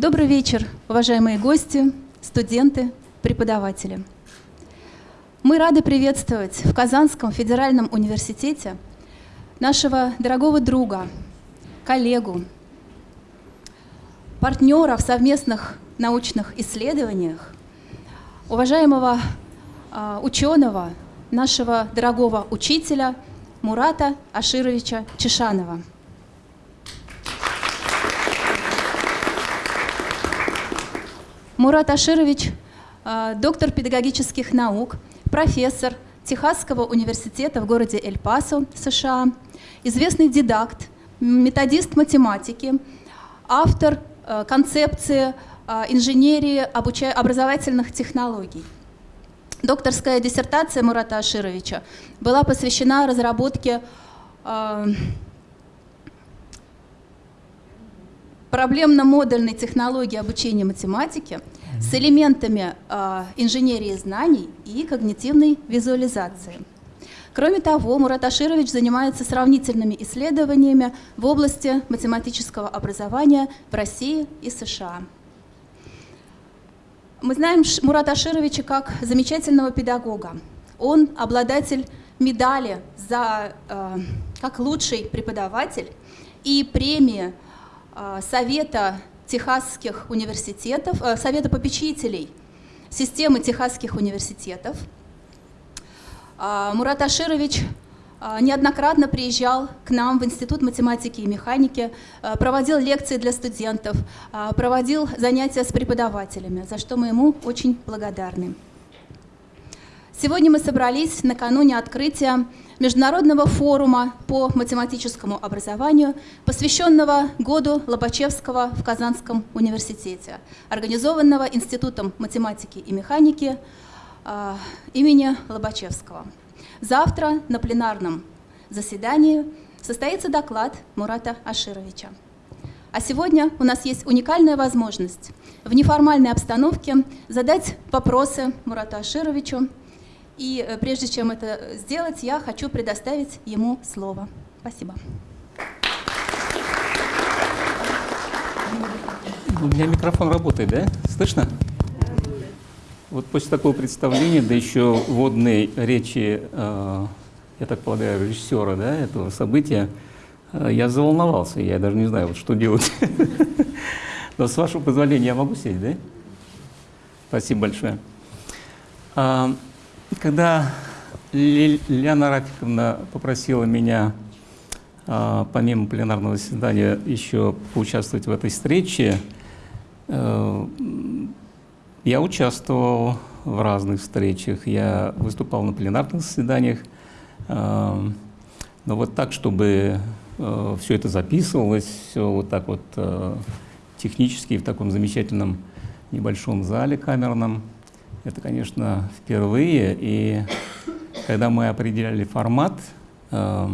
Добрый вечер, уважаемые гости, студенты, преподаватели. Мы рады приветствовать в Казанском федеральном университете нашего дорогого друга, коллегу, партнера в совместных научных исследованиях, уважаемого э, ученого, нашего дорогого учителя Мурата Ашировича Чешанова. Мурат Аширович э, – доктор педагогических наук, профессор Техасского университета в городе Эль-Пасо, США, известный дидакт, методист математики, автор э, концепции э, инженерии образовательных технологий. Докторская диссертация Мурата Ашировича была посвящена разработке проблемно-модульной технологии обучения с элементами э, инженерии знаний и когнитивной визуализации. Кроме того, Мурат Аширович занимается сравнительными исследованиями в области математического образования в России и США. Мы знаем Мурата Ашировича как замечательного педагога. Он обладатель медали за, э, как лучший преподаватель и премии а, Совета Техасских университетов, э, Совета попечителей системы Техасских университетов. А, Мурат Аширович а, неоднократно приезжал к нам в Институт математики и механики, проводил лекции для студентов, проводил занятия с преподавателями, за что мы ему очень благодарны. Сегодня мы собрались накануне открытия Международного форума по математическому образованию, посвященного году Лобачевского в Казанском университете, организованного Институтом математики и механики э, имени Лобачевского. Завтра на пленарном заседании состоится доклад Мурата Ашировича. А сегодня у нас есть уникальная возможность в неформальной обстановке задать вопросы Мурату Ашировичу, и э, прежде чем это сделать, я хочу предоставить ему слово. Спасибо. У меня микрофон работает, да? Слышно? Вот после такого представления, да еще водной речи, э, я так полагаю, режиссера да, этого события, э, я заволновался, я даже не знаю, вот, что делать. Но с вашего позволения я могу сесть, да? Спасибо большое. А, когда Лиана Рафиковна попросила меня, а, помимо пленарного заседания, еще поучаствовать в этой встрече, э, я участвовал в разных встречах, я выступал на пленарных заседаниях, э, но вот так, чтобы э, все это записывалось, все вот так вот технически в таком замечательном небольшом зале камерном, это, конечно, впервые. И когда мы определяли формат, э,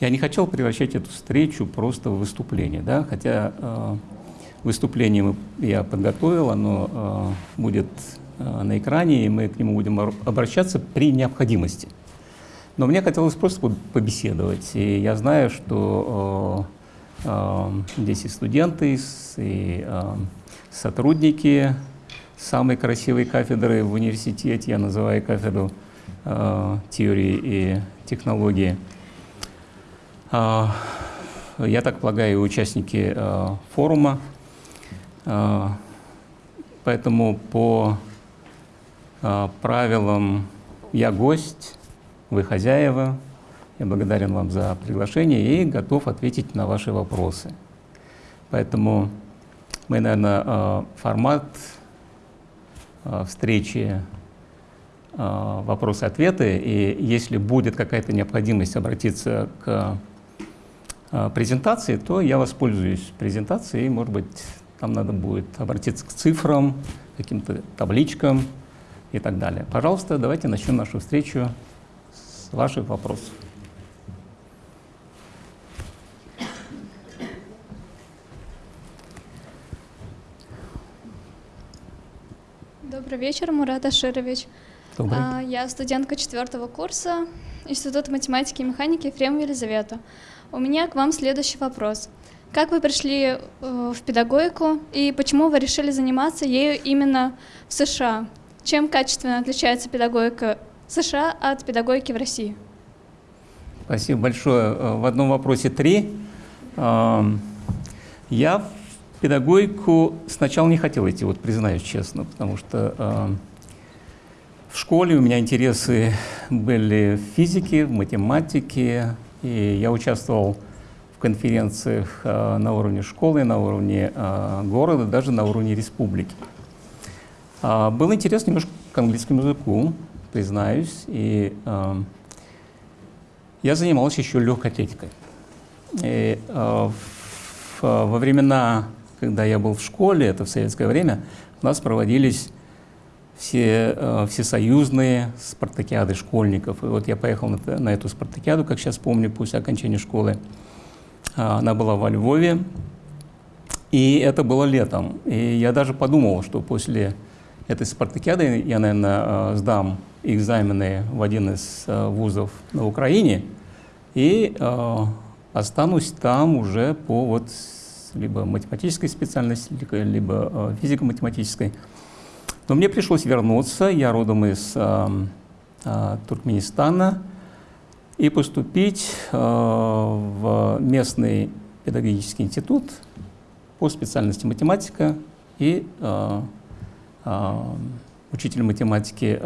я не хотел превращать эту встречу просто в выступление. Да? Хотя э, выступление я подготовил, оно э, будет э, на экране, и мы к нему будем обращаться при необходимости. Но мне хотелось просто побеседовать. И я знаю, что э, э, здесь и студенты, и э, сотрудники самой красивой кафедры в университете, я называю кафедру э, теории и технологии. Э, я так полагаю, участники э, форума. Э, поэтому по э, правилам я гость, вы хозяева. Я благодарен вам за приглашение и готов ответить на ваши вопросы. Поэтому мы, наверное, э, формат встречи э, вопросы-ответы, и если будет какая-то необходимость обратиться к э, презентации, то я воспользуюсь презентацией, может быть, там надо будет обратиться к цифрам, каким-то табличкам и так далее. Пожалуйста, давайте начнем нашу встречу с ваших вопросов. Добрый вечер, Мурат Аширович. Добрый. А, я студентка четвертого курса Института математики и механики Ефремова Елизавета. У меня к вам следующий вопрос. Как вы пришли в педагогику и почему вы решили заниматься ею именно в США? Чем качественно отличается педагогика США от педагогики в России? Спасибо большое. В одном вопросе три. Я в педагогику сначала не хотел идти, вот признаюсь честно, потому что в школе у меня интересы были в физике, в математике, и я участвовал в конференциях э, на уровне школы, на уровне э, города, даже на уровне республики. А, было интересно немножко к английскому языку, признаюсь, и э, я занимался еще легкой атлетикой. И, во времена, когда я был в школе, это в советское время, у нас проводились все э, всесоюзные спартакиады школьников. И вот я поехал на, на эту спартакиаду, как сейчас помню, после окончания школы. А, она была во Львове, и это было летом. И я даже подумал, что после этой спартакиады я, наверное, э, сдам экзамены в один из э, вузов на Украине и э, останусь там уже по вот либо математической специальности, либо э, физико-математической. Но мне пришлось вернуться, я родом из э, э, Туркменистана, и поступить в местный педагогический институт по специальности математика и учитель математики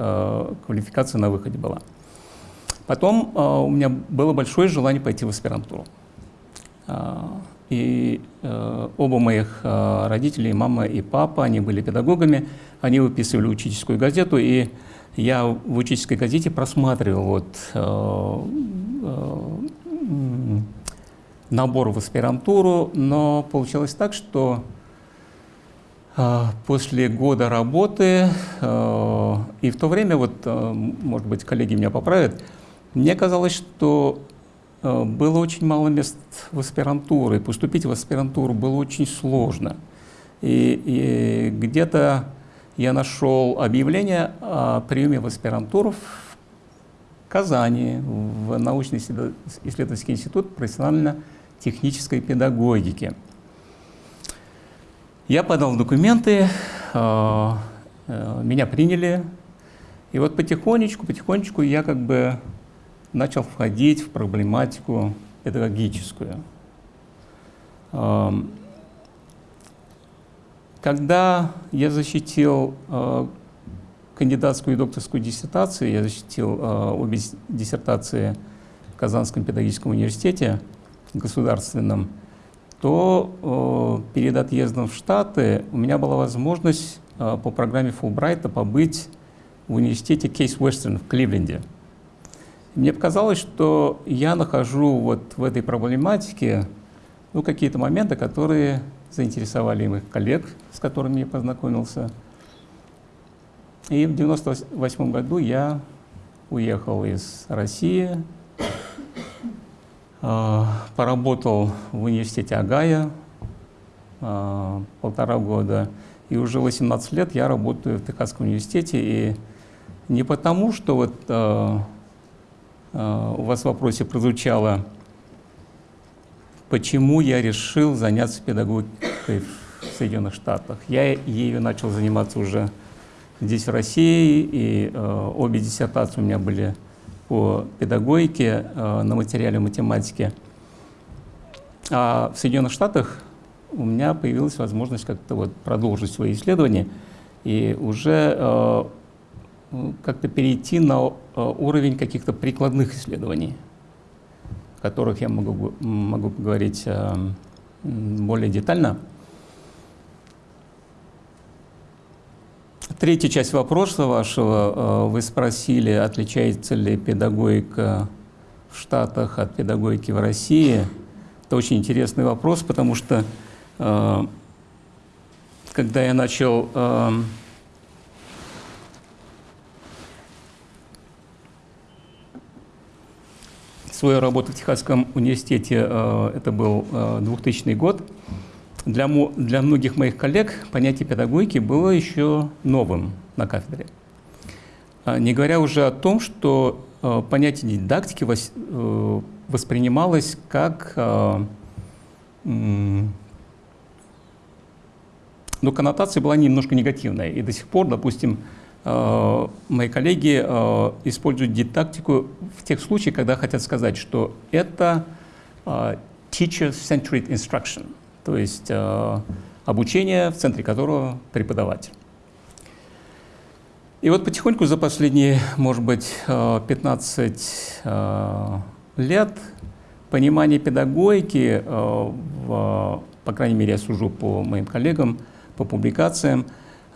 квалификация на выходе была. Потом у меня было большое желание пойти в аспирантуру. И э, оба моих э, родителей, мама и папа, они были педагогами, они выписывали учительскую газету, и я в учительской газете просматривал вот, э, э, набор в аспирантуру, но получилось так, что э, после года работы, э, и в то время, вот, э, может быть, коллеги меня поправят, мне казалось, что было очень мало мест в аспирантуру, и поступить в аспирантуру было очень сложно. И, и где-то я нашел объявление о приеме в аспирантуру в Казани, в научно-исследовательский институт профессионально-технической педагогики. Я подал документы, э, э, меня приняли, и вот потихонечку, потихонечку я как бы начал входить в проблематику педагогическую. Когда я защитил э, кандидатскую и докторскую диссертацию, я защитил э, обе диссертации в Казанском педагогическом университете государственном, то э, перед отъездом в Штаты у меня была возможность по программе Фулбрайта побыть в университете Кейс Уэстерн в Кливленде. Мне показалось, что я нахожу вот в этой проблематике ну, какие-то моменты, которые заинтересовали моих коллег, с которыми я познакомился. И в 1998 году я уехал из России, а, поработал в университете Агая а, полтора года, и уже 18 лет я работаю в Техасском университете, и не потому, что вот а, у вас в вопросе прозвучало, почему я решил заняться педагогикой в Соединенных Штатах. Я ею начал заниматься уже здесь, в России, и э, обе диссертации у меня были по педагогике э, на материале математики. А в Соединенных Штатах у меня появилась возможность как-то вот продолжить свои исследования и уже э, как-то перейти на э, уровень каких-то прикладных исследований, о которых я могу, могу поговорить э, более детально. Третья часть вопроса вашего. Э, вы спросили, отличается ли педагогика в Штатах от педагогики в России. Это очень интересный вопрос, потому что когда я начал свою работу в Техасском университете, э, это был 2000 э, год, для, для многих моих коллег понятие педагогики было еще новым на кафедре. А, не говоря уже о том, что э, понятие дидактики воспринималось как но коннотация была немножко негативная. И до сих пор, допустим, мои коллеги э, используют дидактику в тех случаях, когда хотят сказать, что это э, teacher-centered instruction, то есть обучение, в центре которого преподаватель. И вот потихоньку за последние, может быть, 15 лет понимание педагогики, э, в, по крайней мере, я сужу по моим коллегам, по публикациям,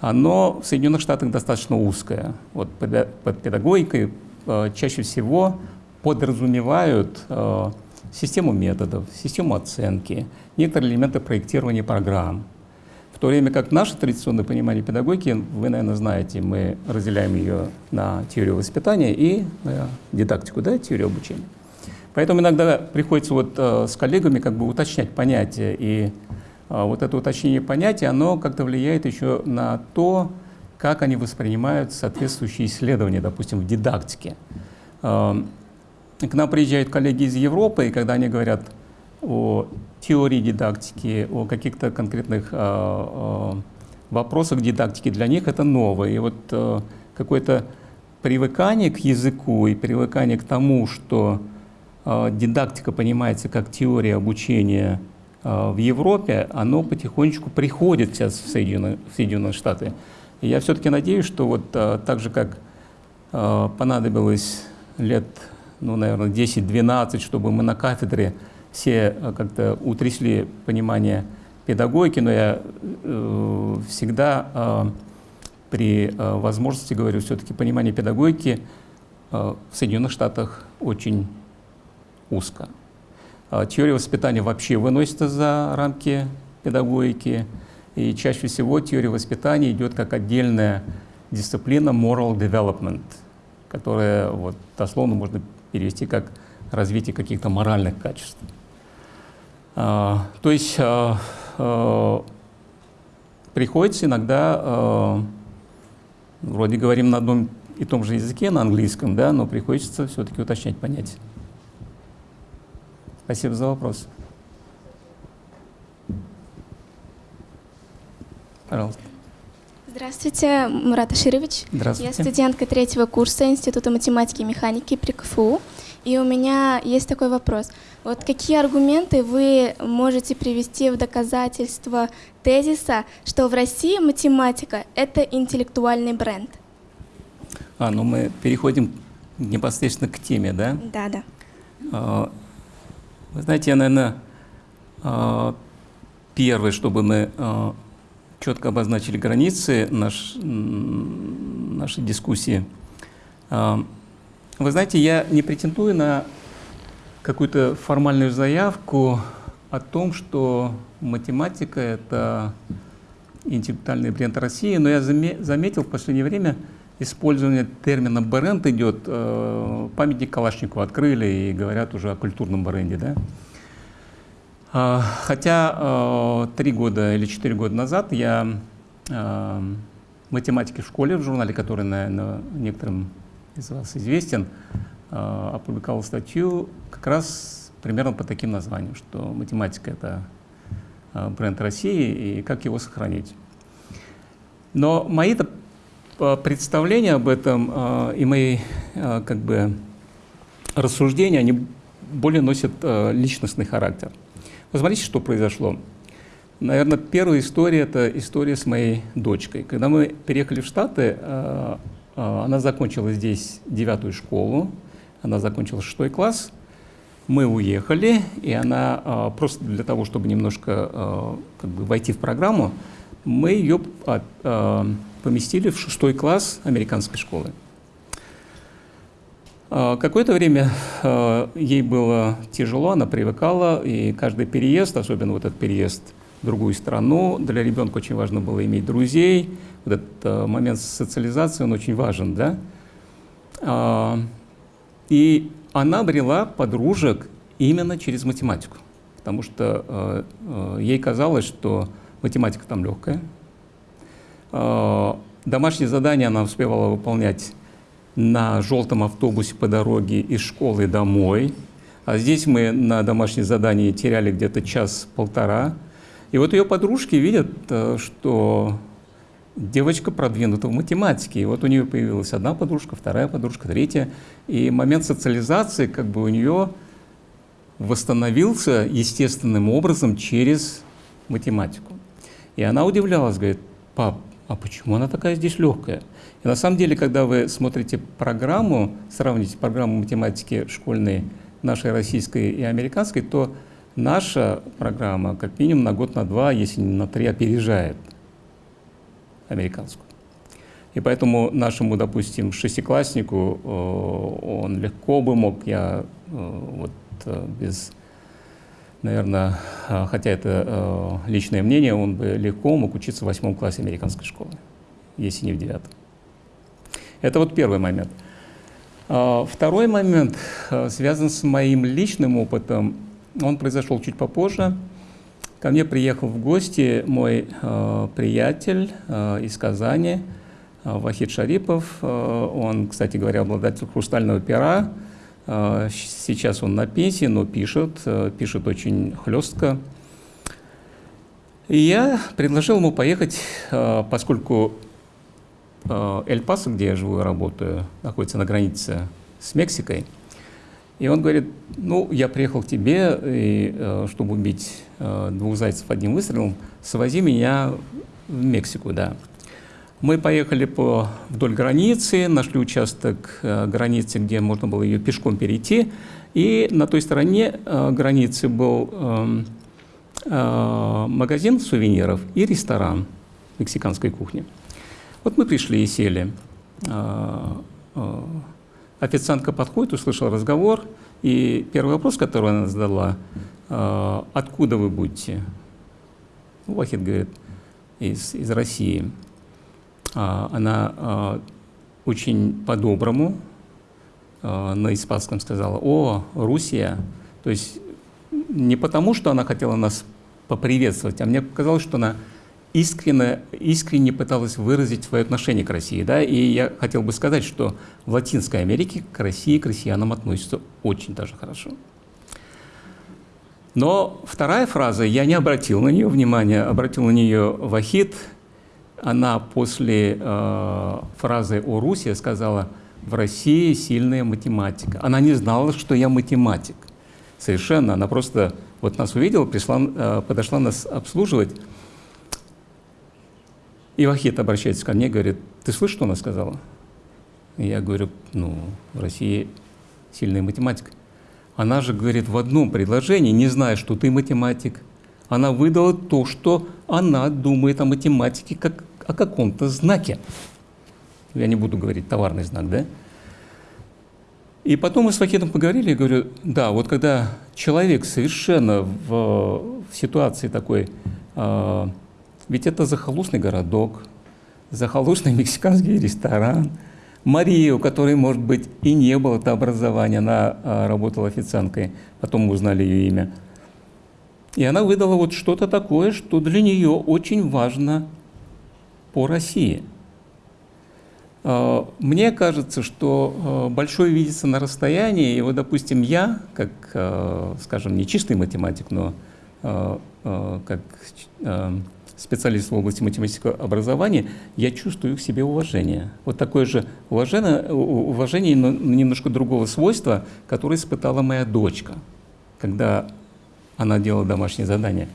оно в Соединенных Штатах достаточно узкое. Вот под педагогикой э, чаще всего подразумевают э, систему методов, систему оценки, некоторые элементы проектирования программ. В то время как наше традиционное понимание педагогики, вы, наверное, знаете, мы разделяем ее на теорию воспитания и на дидактику, да, теорию обучения. Поэтому иногда приходится вот э, с коллегами как бы уточнять понятия, и э, вот это уточнение понятия, оно как-то влияет еще на то, как они воспринимают соответствующие исследования, допустим, в дидактике. Э, к нам приезжают коллеги из Европы, и когда они говорят о теории дидактики, о каких-то конкретных вопросах дидактики, для них это новое. И вот какое-то привыкание к языку и привыкание к тому, что а, дидактика понимается как теория обучения а, в Европе, оно потихонечку приходит сейчас в Соединенные, в Соединенные Штаты. И я все-таки надеюсь, что вот а, так же, как понадобилось лет, ну, наверное, 10-12, чтобы мы на кафедре все как-то утрясли понимание педагогики, но я э, всегда э, при э, возможности говорю, все-таки понимание педагогики в Соединенных Штатах очень узко. А теория воспитания вообще выносится за рамки педагогики, и чаще всего теория воспитания идет как отдельная дисциплина moral development, которая вот, дословно можно перевести как развитие каких-то моральных качеств. А, то есть а, приходится иногда, вроде говорим на одном и том же языке, на английском, да, но приходится все-таки уточнять понятия. Спасибо за вопрос. Пожалуйста. Здравствуйте, Мурат Аширович. Здравствуйте. Я студентка третьего курса Института математики и механики при КФУ. И у меня есть такой вопрос. Вот какие аргументы вы можете привести в доказательство тезиса, что в России математика — это интеллектуальный бренд? А, ну мы переходим непосредственно к теме, да? Да, да. Вы знаете, я, наверное, а, первый, чтобы мы а, четко обозначили границы наш, нашей дискуссии. А, вы знаете, я не претендую на какую-то формальную заявку о том, что математика — это интеллектуальный бренд России, но я заметил в последнее время, использование термина бренд идет, э, памятник Калашникову открыли и говорят уже о культурном бренде. Да? А, хотя э, три года или четыре года назад я э, математики в школе, в журнале, который, наверное, некоторым из вас известен, опубликовал статью как раз примерно по таким названиям, что математика — это бренд России и как его сохранить. Но мои-то представления об этом а, и мои а, как бы, рассуждения, они более носят личностный характер. Посмотрите, что произошло. Наверное, первая история – это история с моей дочкой. Когда мы переехали в Штаты, она закончила здесь девятую школу, она закончила шестой класс, мы уехали, и она просто для того, чтобы немножко как бы, войти в программу, мы ее поместили в шестой класс американской школы. А, какое-то время а, ей было тяжело, она привыкала, и каждый переезд, особенно вот этот переезд в другую страну, для ребенка очень важно было иметь друзей, вот этот а, момент социализации, он очень важен, да. И она обрела подружек именно через математику, потому что ей казалось, что математика там легкая, домашние задания она успевала выполнять на желтом автобусе по дороге из школы домой. А здесь мы на домашнее задание теряли где-то час-полтора. И вот ее подружки видят, э, что девочка продвинута в математике. И вот у нее появилась одна подружка, вторая подружка, третья. И момент социализации как бы у нее восстановился естественным образом через математику. И она удивлялась, говорит, пап, а почему она такая здесь легкая? И на самом деле, когда вы смотрите программу, сравните программу математики школьной нашей российской и американской, то наша программа как минимум на год, на два, если не на три, опережает американскую. И поэтому нашему, допустим, шестикласснику э, он легко бы мог, я э, вот э, без, наверное, хотя это личное мнение, он бы легко мог учиться в восьмом классе американской школы, если не в девятом. Это вот первый момент. Второй момент связан с моим личным опытом. Он произошел чуть попозже. Ко мне приехал в гости мой э, приятель э, из Казани, э, Вахид Шарипов. Э, он, кстати говоря, обладатель хрустального пера. Э, сейчас он на пенсии, но пишет, э, пишет очень хлестко. И я предложил ему поехать, э, поскольку э, Эль-Пасо, где я живу и работаю, находится на границе с Мексикой – и он говорит, ну, я приехал к тебе, и, чтобы убить двух зайцев одним выстрелом, свози меня в Мексику, да. Мы поехали по, вдоль границы, нашли участок э, границы, где можно было ее пешком перейти, и на той стороне границы был эм, магазин сувениров и ресторан мексиканской кухни. Вот мы пришли и сели. Официантка подходит, услышала разговор, и первый вопрос, который она задала, «А, откуда вы будете? Ну, Вахид говорит, из, из России. А, она а, очень по-доброму на испанском сказала, о, Русия. То есть не потому, что она хотела нас поприветствовать, а мне показалось, что она искренне, искренне пыталась выразить свое отношение к России. Да? И я хотел бы сказать, что в Латинской Америке к России, к россиянам относятся очень даже хорошо. Но вторая фраза, я не обратил на нее внимания, обратил на нее Вахид. Она после э, фразы о Руси сказала, в России сильная математика. Она не знала, что я математик. Совершенно. Она просто вот нас увидела, пришла, э, подошла нас обслуживать. И Вахид обращается ко мне говорит, ты слышишь, что она сказала? И я говорю, ну, в России сильная математика. Она же говорит в одном предложении, не зная, что ты математик, она выдала то, что она думает о математике как о каком-то знаке. Я не буду говорить товарный знак, да? И потом мы с Вахидом поговорили, я говорю, да, вот когда человек совершенно в, в ситуации такой, э, ведь это захолустный городок, захолустный мексиканский ресторан. Мария, у которой, может быть, и не было то образования, она а, работала официанткой, потом мы узнали ее имя. И она выдала вот что-то такое, что для нее очень важно по России. А, мне кажется, что а, большое видится на расстоянии, и вот, допустим, я, как, а, скажем, не чистый математик, но как специалист в области математического образования, я чувствую к себе уважение. Вот такое же уважение, уважение но немножко другого свойства, которое испытала моя дочка, когда она делала домашнее задание.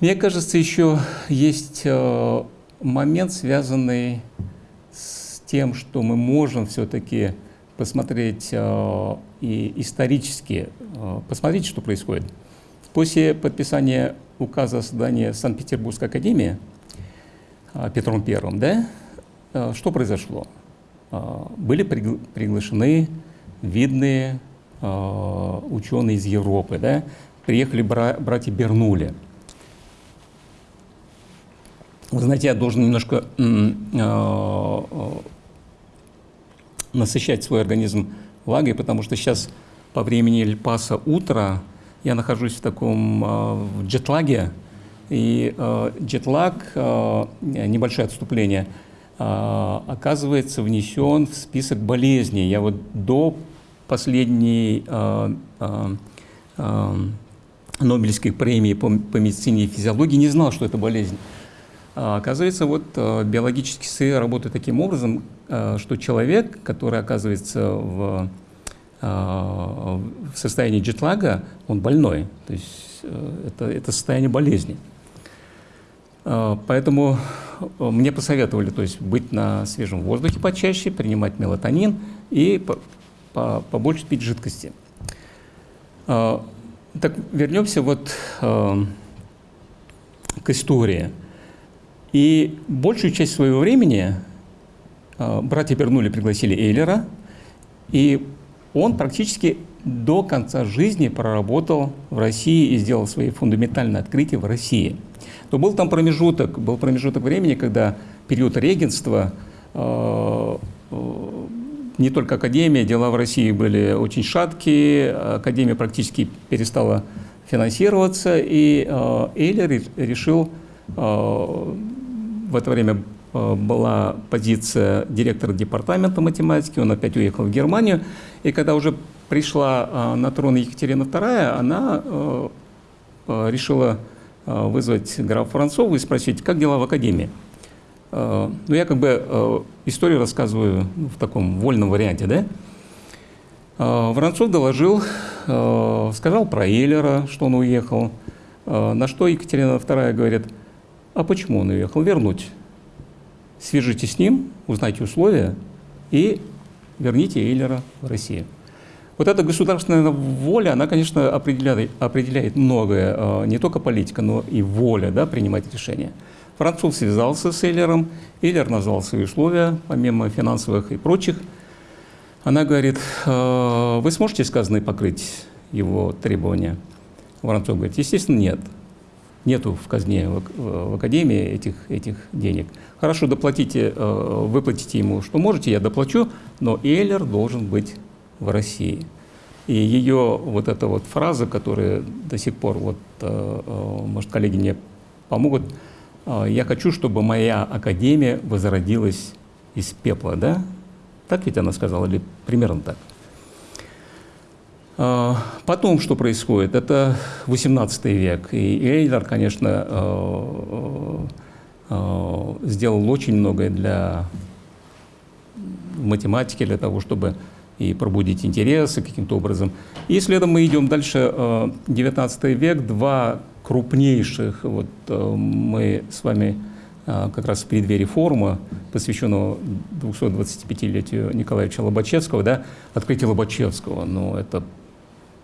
Мне кажется, еще есть э, момент, связанный с тем, что мы можем все-таки посмотреть э, и исторически, э, посмотреть, что происходит. После подписания указа о создании Санкт-Петербургской академии Петром I, да, что произошло? Были приглашены видные ученые из Европы, да, приехали бра братья Бернули. Вы знаете, я должен немножко насыщать свой организм влагой, потому что сейчас по времени Эльпаса утро, я нахожусь в таком а, в джетлаге, и э, джетлаг, э, небольшое отступление, э, оказывается внесен в список болезней. Я вот до последней э, э, э, Нобелевской премии по медицине и физиологии, не знал, что это болезнь. А, оказывается, вот э, биологические сыры работают таким образом, э, что человек, который оказывается в, э, в состоянии джетлага, он больной. То есть это, это состояние болезни. Поэтому мне посоветовали то есть, быть на свежем воздухе почаще, принимать мелатонин и по, по, побольше пить жидкости. Так вернемся вот к истории. И большую часть своего времени э, братья Бернули пригласили Эйлера, и он практически до конца жизни проработал в России и сделал свои фундаментальные открытия в России. Но был там промежуток, был промежуток времени, когда период регенства, э, э, не только Академия, дела в России были очень шаткие, Академия практически перестала финансироваться, и Эйлер решил в это время э, была позиция директора департамента математики, он опять уехал в Германию, и когда уже пришла э, на трон Екатерина II, она э, решила вызвать графа Францова и спросить, как дела в Академии. Ну, я как бы историю рассказываю в таком вольном варианте, да? Воронцов доложил, сказал про Эйлера, что он уехал, на что Екатерина II говорит – а почему он уехал? Вернуть. Свяжитесь с ним, узнайте условия и верните Эйлера в Россию. Вот эта государственная воля, она, конечно, определяет, определяет многое, а, не только политика, но и воля да, принимать решения. Француз связался с Эйлером, Эйлер назвал свои условия, помимо финансовых и прочих. Она говорит, «А, вы сможете сказанное покрыть его требования? Воронцов говорит, естественно, нет нету в казне, в, в академии этих, этих денег. Хорошо, доплатите, э, выплатите ему, что можете, я доплачу, но Эйлер должен быть в России. И ее вот эта вот фраза, которая до сих пор, вот, э, э, может, коллеги мне помогут, я хочу, чтобы моя академия возродилась из пепла, да? Так ведь она сказала, или примерно так? А, потом что происходит? Это 18 век. И Эйлер, конечно, э, э, сделал очень многое для математики, для того, чтобы и пробудить интересы каким-то образом. И следом мы идем дальше. 19 э, век, два крупнейших, вот мы с вами как раз в преддверии форума, посвященного 225-летию Николаевича Лобачевского, да, открытие Лобачевского, ну, это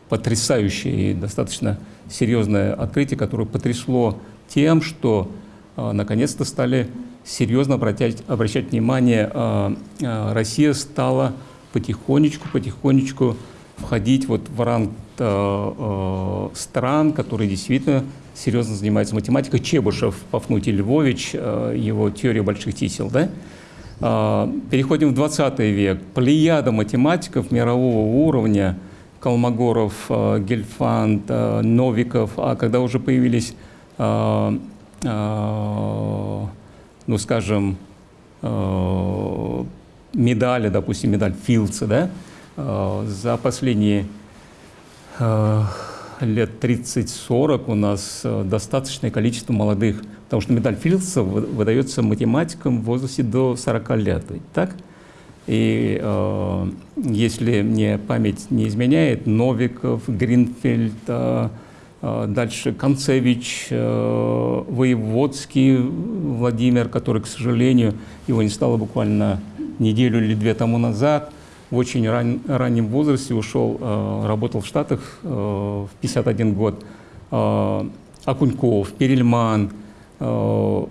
потрясающее и достаточно серьезное открытие, которое потрясло тем, что э, наконец-то стали серьезно обращать, обращать внимание, э, э, Россия стала потихонечку, потихонечку входить вот в ранг стран, которые действительно серьезно занимаются математикой. Чебышев, Пафнутий Львович, его теория больших чисел, да? Переходим в 20 век. Плеяда математиков мирового уровня – Колмогоров, э, Гельфанд, э, Новиков, а когда уже появились, э, ну, скажем, медали, допустим, медаль Филдса, да, за последние лет 30-40 у нас достаточное количество молодых, потому что медаль Филдса выдается математикам в возрасте до 40 лет. Так? И э, если мне память не изменяет, Новиков, Гринфельд, э, э, дальше Концевич, э, Воеводский Владимир, который, к сожалению, его не стало буквально неделю или две тому назад, в очень ран, раннем возрасте ушел, э, работал в Штатах э, в 51 год. Э, Акуньков, Перельман. Э,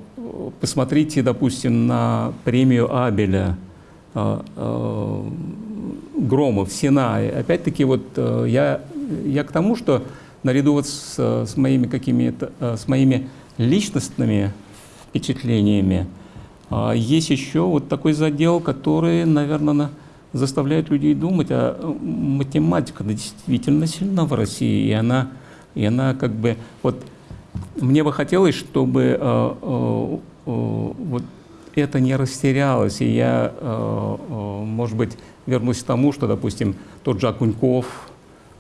посмотрите, допустим, на премию Абеля – Громов, Сина. Опять-таки вот э, я, я к тому, что наряду вот с, с моими какими-то, э, с моими личностными впечатлениями, есть еще вот такой задел, который, наверное, заставляет людей думать, а математика действительно сильна в России, и она, и она как бы, вот мне бы хотелось, чтобы э, вот это не растерялось, и я, э, э, может быть, вернусь к тому, что, допустим, тот же Акуньков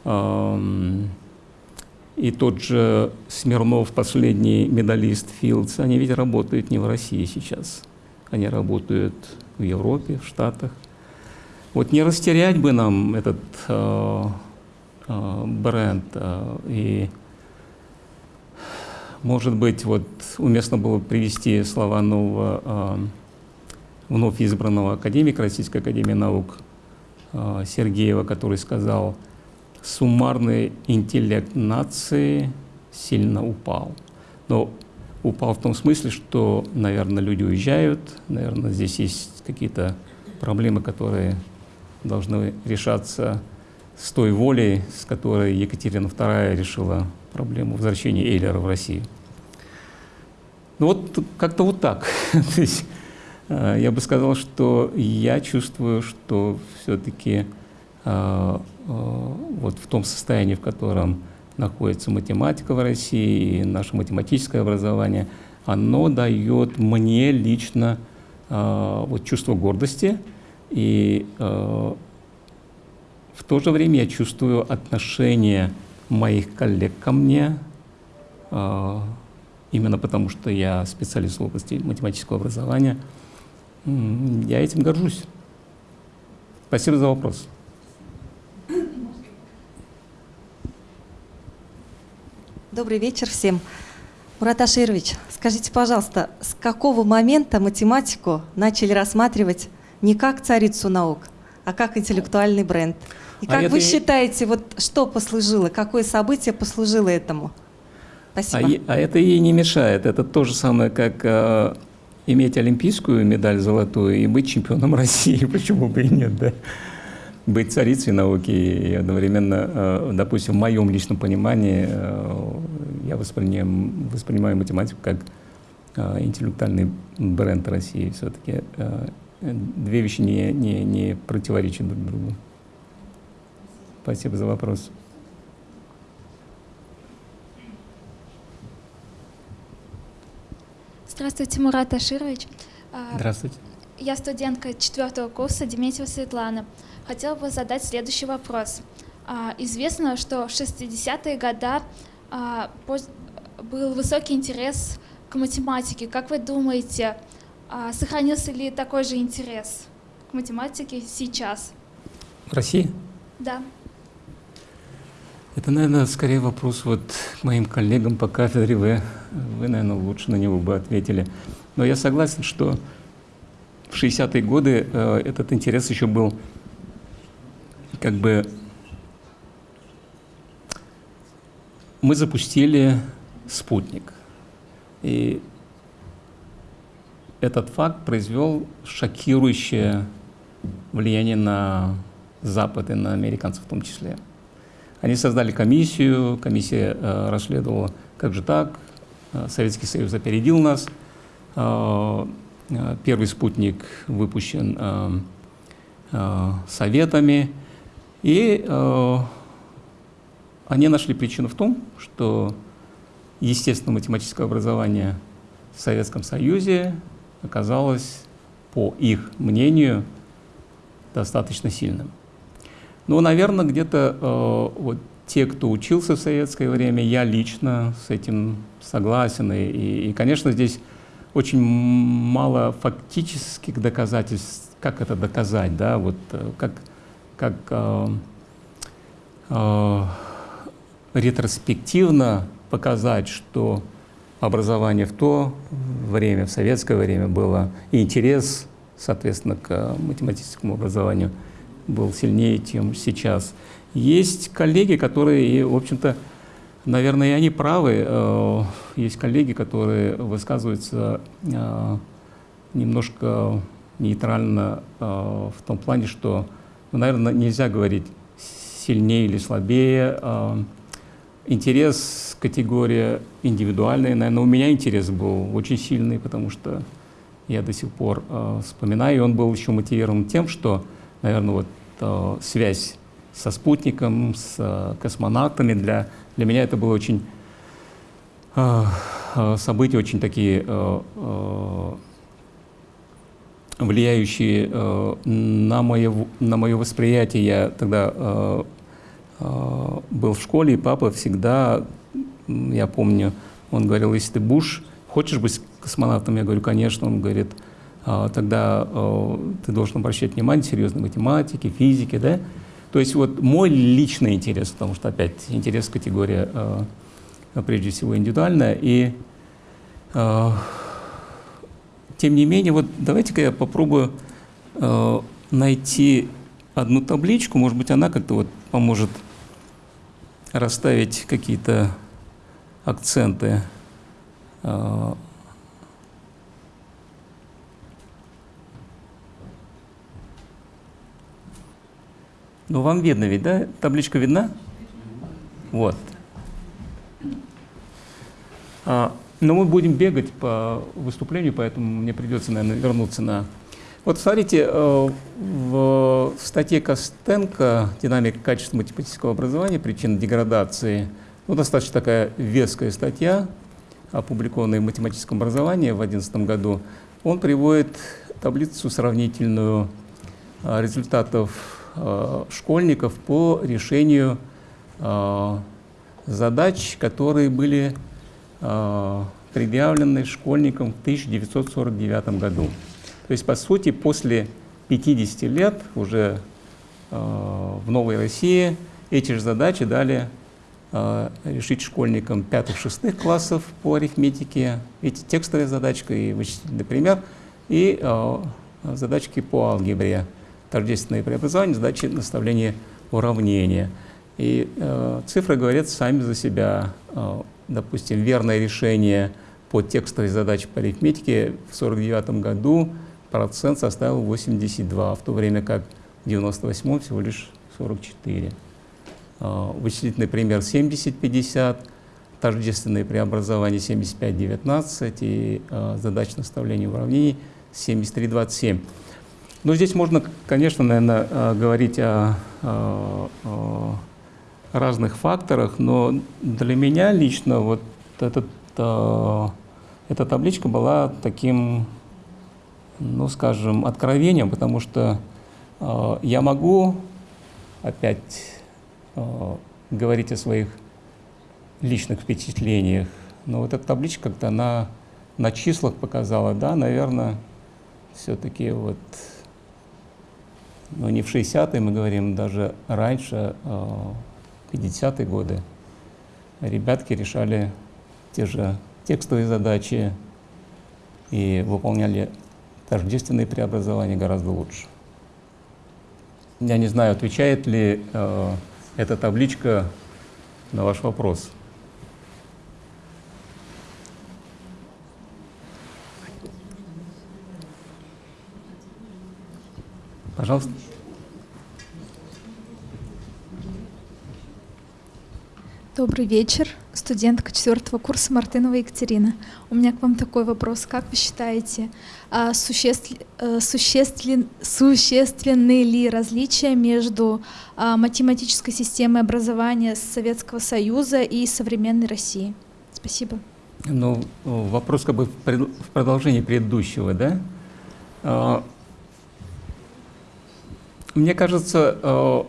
эм, и тот же Смирнов, последний медалист Филдс, они ведь работают не в России сейчас. Они работают в Европе, в Штатах. Вот не растерять бы нам этот э, э, бренд. Э, и, может быть, вот уместно было привести слова нового э, вновь избранного академика Российской Академии Наук э, Сергеева, который сказал, суммарный интеллект нации сильно упал. Но упал в том смысле, что, наверное, люди уезжают, наверное, здесь есть какие-то проблемы, которые должны решаться с той волей, с которой Екатерина II решила проблему возвращения Эйлера в Россию. Ну вот как-то вот так. То есть, э, я бы сказал, что я чувствую, что все-таки э, э, вот в том состоянии, в котором находится математика в России и наше математическое образование, оно дает мне лично вот чувство гордости и в то же время я чувствую отношение моих коллег ко мне, именно потому что я специалист в области математического образования. Я этим горжусь. Спасибо за вопрос. Добрый вечер всем. Мурат Аширович, скажите, пожалуйста, с какого момента математику начали рассматривать не как царицу наук, а как интеллектуальный бренд? И а как вы считаете, вот что послужило, какое событие послужило этому? Спасибо. А, а это ей не мешает. Это то же самое, как э, иметь олимпийскую медаль золотую и быть чемпионом России. Почему бы и нет, да? Быть царицей науки и одновременно, э, допустим, в моем личном понимании, э, я воспринимаю, воспринимаю математику как э, интеллектуальный бренд России. Все-таки э, две вещи не, не, не противоречат друг другу. Спасибо за вопрос. Здравствуйте, Мурат Аширович. А, Здравствуйте. Я студентка четвертого курса Деметьева Светлана. Хотела бы задать следующий вопрос. А, известно, что в 60-е годы а, был высокий интерес к математике. Как вы думаете, сохранился ли такой же интерес к математике сейчас? В России? Да. Это, наверное, скорее вопрос вот к моим коллегам по кафедре. Вы, вы, наверное, лучше на него бы ответили. Но я согласен, что в 60-е годы э, этот интерес еще был как бы... Мы запустили спутник. И этот факт произвел шокирующее влияние на Запад и на американцев в том числе. Они создали комиссию, комиссия э, расследовала, как же так, э, Советский Союз опередил нас, э, э, первый спутник выпущен советами, и они нашли причину в том, что естественно-математическое образование в Советском Союзе оказалось, по их мнению, достаточно сильным. Ну, наверное, где-то э, вот те, кто учился в советское время, я лично с этим согласен. И, и, и, конечно, здесь очень мало фактических доказательств, как это доказать, да, вот э, как, как э, э, ретроспективно показать, что образование в то время, в советское время было, и интерес, соответственно, к математическому образованию – был сильнее, чем сейчас. Есть коллеги, которые, в общем-то, наверное, и они правы. Э, есть коллеги, которые высказываются э, немножко нейтрально э, в том плане, что, ну, наверное, нельзя говорить сильнее или слабее. Интерес категория индивидуальная. Наверное, у меня интерес был очень сильный, потому что я до сих пор вспоминаю, и он был еще мотивирован тем, что наверное, вот э, связь со спутником, с э, космонавтами. Для, для меня это было очень э, э события, очень такие э, э, влияющие э, на, мое, на мое восприятие. Я тогда э, э, был в школе, и папа всегда, я помню, он говорил, если ты будешь, хочешь быть космонавтом? Я говорю, конечно. Он говорит, «А, тогда э, ты должен обращать внимание серьезно математике, физике, да? То есть вот мой личный интерес, потому что опять интерес категория э, прежде всего индивидуальная, и тем не менее, вот давайте-ка я попробую найти одну табличку, может быть, она как-то вот поможет расставить какие-то акценты. Ну, вам видно ведь, да? Табличка видна? Вот. А, но мы будем бегать по выступлению, поэтому мне придется, наверное, вернуться на... Вот смотрите, э, в статье Костенко «Динамика качества математического образования. Причины деградации» ну, достаточно такая веская статья, опубликованная в математическом образовании в 2011 году. Он приводит таблицу сравнительную э, результатов школьников по решению задач, которые были Э, предъявленный школьникам в 1949 году. То есть, по сути, после 50 лет уже э, в Новой России эти же задачи дали э, решить школьникам пятых-шестых классов по арифметике, эти текстовые задачки и вычислительный пример, и задачки по алгебре, тождественные преобразования, задачи наставления уравнения. И э, цифры говорят сами за себя допустим, верное решение по текстовой задаче по арифметике в 1949 году процент составил 82, в то время как в 1998 всего лишь 44. А, вычислительный пример 70-50, тождественные преобразования 75-19 и э, задач наставления уравнений 73-27. Но здесь можно, конечно, наверное, а, говорить о, о, о разных факторах, но для меня лично вот этот, э, эта табличка была таким, ну, скажем, откровением, потому что э, я могу опять э, говорить о своих личных впечатлениях, но вот эта табличка как-то она на числах показала, да, наверное, все-таки вот, ну не в 60-е мы говорим, даже раньше, э, 50-е годы ребятки решали те же текстовые задачи и выполняли тождественные преобразования гораздо лучше. Я не знаю, отвечает ли э, эта табличка на ваш вопрос. Пожалуйста. Добрый вечер, студентка четвертого курса Мартынова Екатерина. У меня к вам такой вопрос. Как вы считаете, а, существ, э, существен, существенны ли различия между а, математической системой образования Советского Союза и современной России? Спасибо. Ну, вопрос как бы в продолжении предыдущего, да? Мне кажется,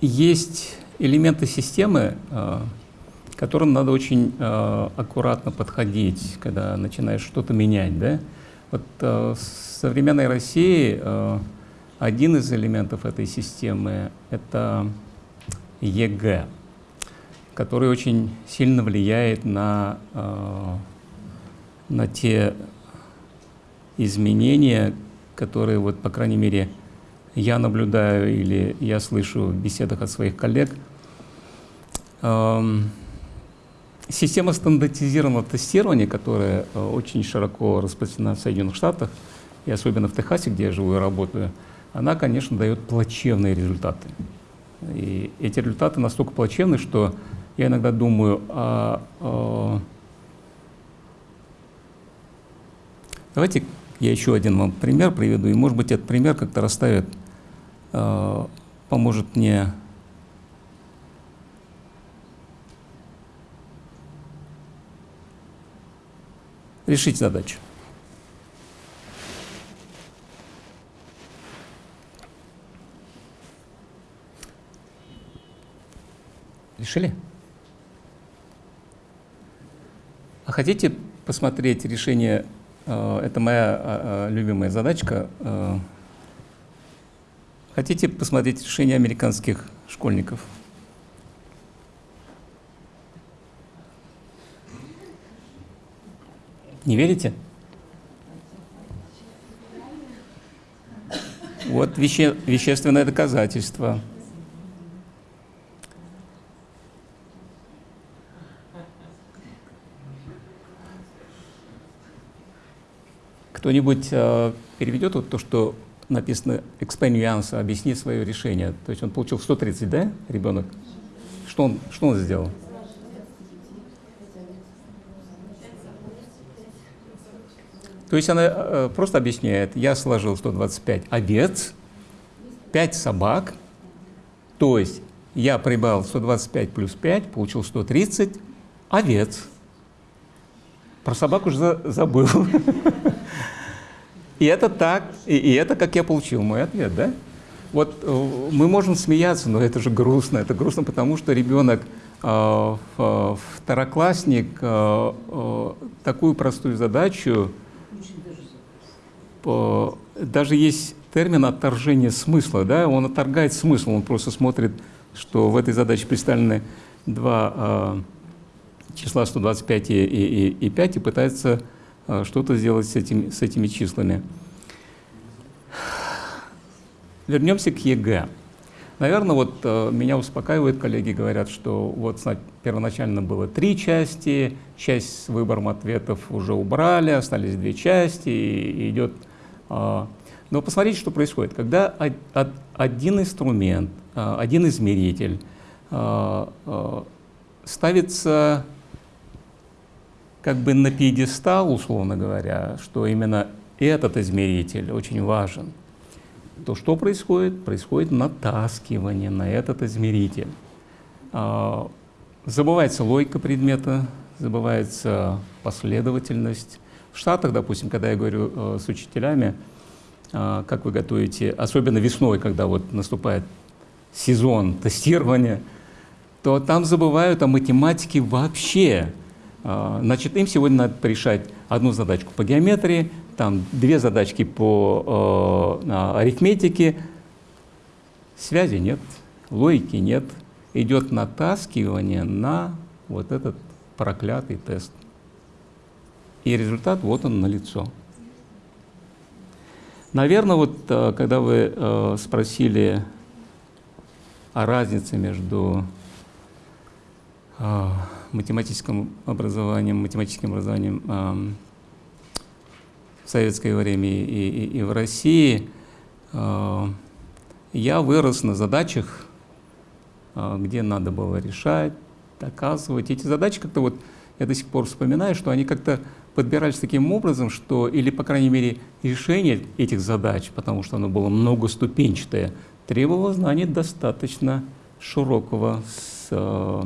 есть элементы системы, э, к которым надо очень э, аккуратно подходить, когда начинаешь что-то менять. Да? Вот э, в современной России один из элементов этой системы — это ЕГЭ, который очень сильно влияет на, на те изменения, которые, вот, по крайней мере, я наблюдаю или я слышу в беседах от своих коллег, эм, система стандартизированного тестирования, которая э, очень широко распространена в Соединенных Штатах, и особенно в Техасе, где я живу и работаю, она, конечно, дает плачевные результаты. И эти результаты настолько плачевны, что я иногда думаю, а, а, давайте я еще один вам пример приведу, и, может быть, этот пример как-то расставит Э, поможет мне решить задачу. Решили? А хотите посмотреть решение, это моя э, э, любимая задачка, хотите посмотреть решение американских школьников? Не верите? Вот веще, вещественное доказательство. Кто-нибудь э, переведет вот то, что написано «explain объясни свое решение». То есть он получил 130, да, ребенок? Что он, что он сделал? То есть она э, просто объясняет, я сложил 125 овец, 5 собак, то есть я прибавил 125 плюс 5, получил 130 овец. Про собак уже забыл. И это так, и, и это как я получил мой ответ, да? Вот э, мы можем смеяться, но это же грустно. Это грустно, потому что ребенок, э, второклассник, э, такую простую задачу, даже есть термин отторжение смысла, да? Он отторгает смысл, он просто смотрит, что в этой задаче представлены два числа 125 и, и, и 5 и пытается что-то сделать с, этим, с этими числами. Вернемся к ЕГЭ. Наверное, вот э, меня успокаивают коллеги, говорят, что вот первоначально было три части, часть с выбором ответов уже убрали, остались две части, и, и идет... Э, но посмотрите, что происходит. Когда од, од, один инструмент, э, один измеритель э, э, ставится как бы на пьедестал, условно говоря, что именно этот измеритель очень важен, то что происходит? Происходит натаскивание на этот измеритель. А, забывается логика предмета, забывается последовательность. В Штатах, допустим, когда я говорю э, с учителями, э, как вы готовите, особенно весной, когда вот наступает сезон тестирования, то там забывают о математике вообще. А, значит, им сегодня надо решать одну задачку по геометрии, там две задачки по э, арифметике. Связи нет, логики нет. Идет натаскивание на вот этот проклятый тест. И результат вот он на лицо. Наверное, вот когда вы э, спросили о разнице между э, математическим образованием, математическим образованием э, в советское время и, и, и в России, э, я вырос на задачах, э, где надо было решать, доказывать. Эти задачи как-то вот, я до сих пор вспоминаю, что они как-то подбирались таким образом, что, или, по крайней мере, решение этих задач, потому что оно было многоступенчатое, требовало знаний достаточно широкого с, э,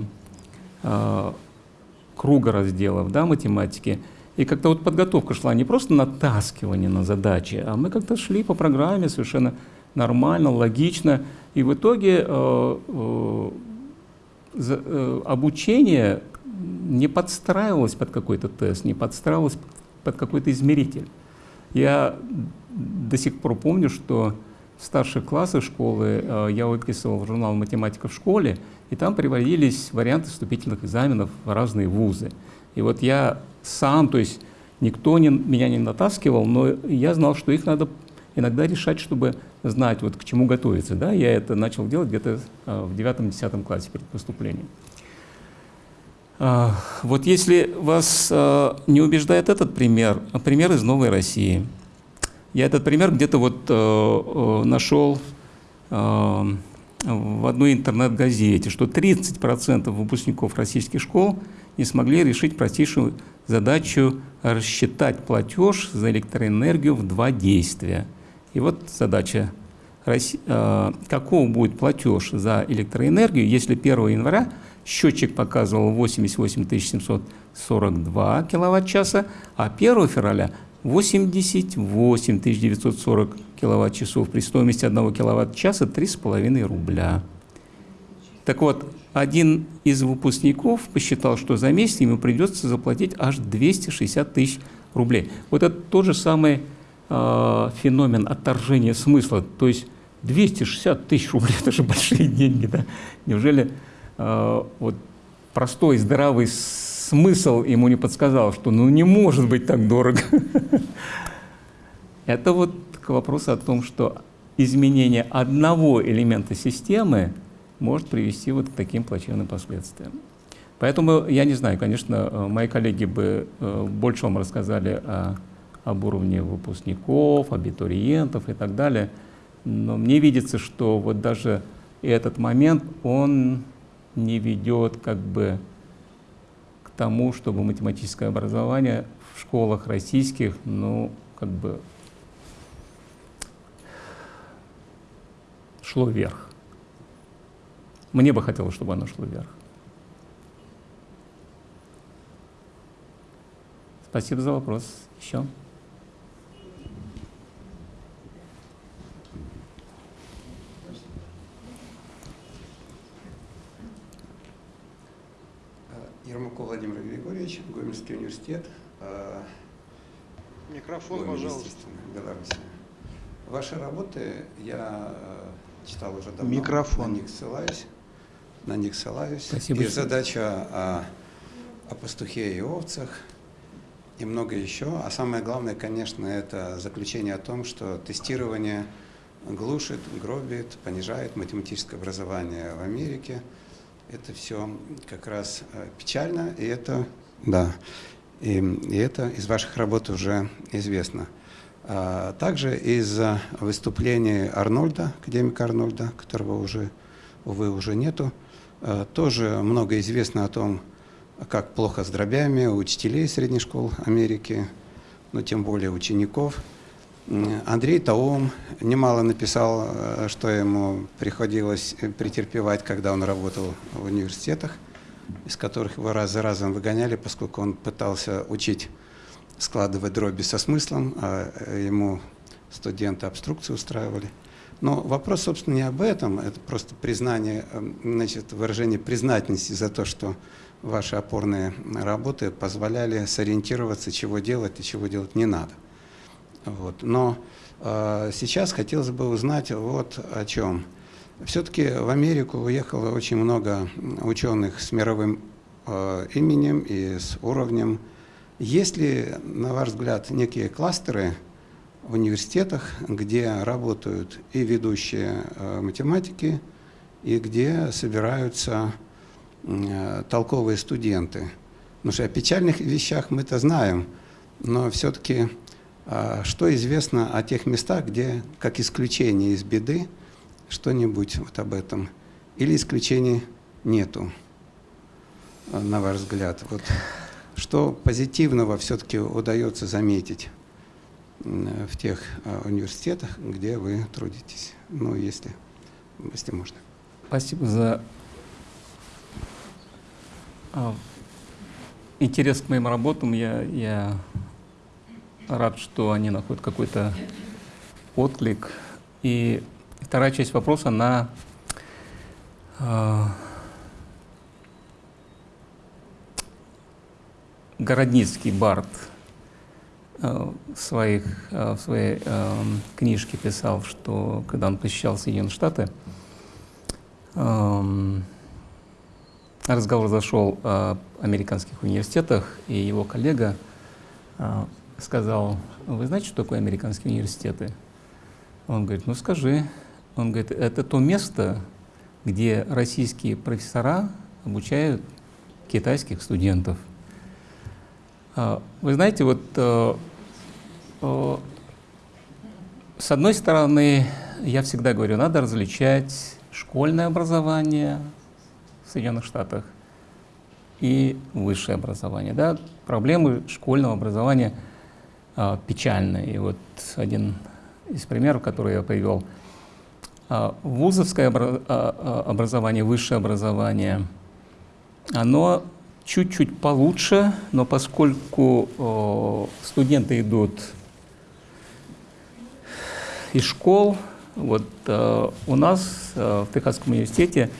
круга разделов да, математики. И как-то вот подготовка шла не просто натаскивание на задачи, а мы как-то шли по программе совершенно нормально, логично. И в итоге э, э, э, обучение не подстраивалось под какой-то тест, не подстраивалось под какой-то измеритель. Я до сих пор помню, что в старших классах школы э, я выписывал журнал «Математика в школе», и там приводились варианты вступительных экзаменов в разные вузы. И вот я сам, то есть никто не, меня не натаскивал, но я знал, что их надо иногда решать, чтобы знать, вот к чему готовиться. Да? Я это начал делать где-то а, в девятом-десятом классе перед поступлением. А, вот если вас а, не убеждает этот пример, пример из Новой России. Я этот пример где-то вот нашел в одной интернет-газете, что 30% выпускников российских школ не смогли решить простейшую задачу рассчитать платеж за электроэнергию в два действия. И вот задача, э, какого будет платеж за электроэнергию, если 1 января счетчик показывал 88 742 киловатт-часа, а 1 февраля 88 940 киловатт-часов при стоимости 1 киловатт-часа 3,5 рубля. Так вот, один из выпускников посчитал, что за месяц ему придется заплатить аж 260 тысяч рублей. Вот это тот же самый э, феномен отторжения смысла. То есть 260 тысяч рублей – это же большие деньги. Да? Неужели э, вот простой здравый смысл ему не подсказал, что ну не может быть так дорого? Это вот к вопросу о том, что изменение одного элемента системы может привести вот к таким плачевным последствиям. Поэтому я не знаю, конечно, э, мои коллеги бы э, больше вам рассказали о, об уровне выпускников, абитуриентов и так далее, но мне видится, что вот даже этот момент, он не ведет как бы тому, чтобы математическое образование в школах российских, ну, как бы шло вверх. Мне бы хотелось, чтобы оно шло вверх. Спасибо за вопрос. Еще? Ермаков Владимир Григорьевич, Гомельский университет. Э, Микрофон, Гомель, пожалуйста. Беларусь. Ваши работы я э, читал уже давно. Микрофон. На них ссылаюсь. На них ссылаюсь. Спасибо. И задача о, о пастухе и овцах, и много еще. А самое главное, конечно, это заключение о том, что тестирование глушит, гробит, понижает математическое образование в Америке. Это все как раз э, печально, и это, да, и, и это из ваших работ уже известно. А также из э, выступлений Арнольда, академика Арнольда, которого уже, увы, уже нету, э, тоже много известно о том, как плохо с дробями у учителей средних школ Америки, но тем более учеников. Андрей Таум немало написал, э, что ему приходилось претерпевать, когда он работал в университетах, из которых его раз за разом выгоняли, поскольку он пытался учить складывать дроби со смыслом, а ему студенты обструкцию устраивали. Но вопрос, собственно, не об этом, это просто признание, э, значит, выражение признательности за то, что ваши опорные работы позволяли сориентироваться, чего делать и чего делать не надо. Вот. Но э, сейчас хотелось бы узнать вот о чем. Все-таки в Америку уехало очень много ученых с мировым э, именем и с уровнем. Есть ли, на ваш взгляд, некие кластеры в университетах, где работают и ведущие э, математики, и где собираются э, толковые студенты? Потому что о печальных вещах мы-то знаем, но все-таки что известно о тех местах, где, как исключение из беды, что-нибудь вот об этом? Или исключений нету, на ваш взгляд? Вот что позитивного все-таки удается заметить в тех а, университетах, где вы трудитесь? Ну, если, если можно. Спасибо за а, интерес к моим работам. Я, я рад, что они находят какой-то отклик. И вторая часть вопроса, на э, Городницкий Барт э, в, своих, э, в своей э, книжке писал, что когда он посещал Соединенные Штаты, э, разговор зашел о американских университетах, и его коллега э, сказал, вы знаете, что такое американские университеты? Он говорит, ну скажи. Он говорит, это то место, где российские профессора обучают китайских студентов. А, вы знаете, вот э, э, с одной стороны, я всегда говорю, надо различать школьное образование в Соединенных Штатах и высшее образование. Да? Проблемы школьного образования – печально. И вот один из примеров, который я привел, а, вузовское а, образование, высшее образование оно чуть-чуть получше, но поскольку студенты идут из школ, вот э, у нас э, в Техасском университете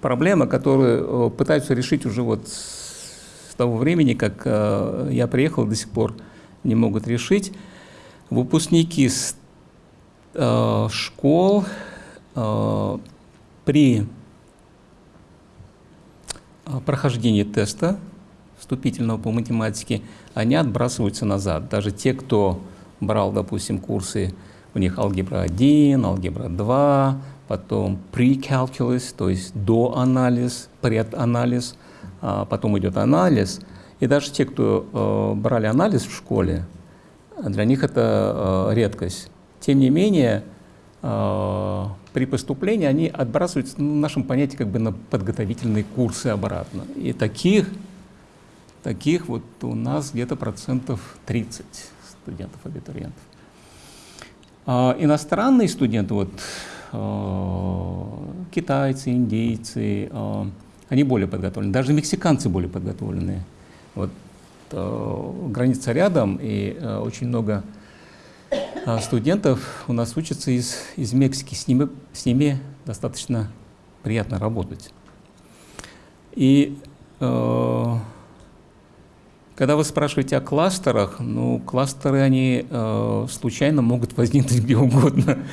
проблема, которую пытаются решить уже вот с того времени, как э, я приехал, до сих пор не могут решить. Выпускники э, школ э, при э, прохождении теста вступительного по математике, они отбрасываются назад. Даже те, кто брал, допустим, курсы у них алгебра 1, алгебра 2, потом pre-calculus, то есть до анализ, преданализ, а потом идет анализ. И даже те, кто э, брали анализ в школе, для них это э, редкость. Тем не менее, э, при поступлении они отбрасываются, ну, в нашем понятии, как бы на подготовительные курсы обратно. И таких, таких вот у нас где-то процентов 30 студентов-абитуриентов. А иностранные студенты, вот, э, китайцы, индейцы, э, они более подготовлены. Даже мексиканцы более подготовлены. Вот, э, граница рядом, и э, очень много э, студентов у нас учатся из, из Мексики. С ними, с ними достаточно приятно работать. И э, когда вы спрашиваете о кластерах, ну, кластеры, они э, случайно могут возникнуть где угодно.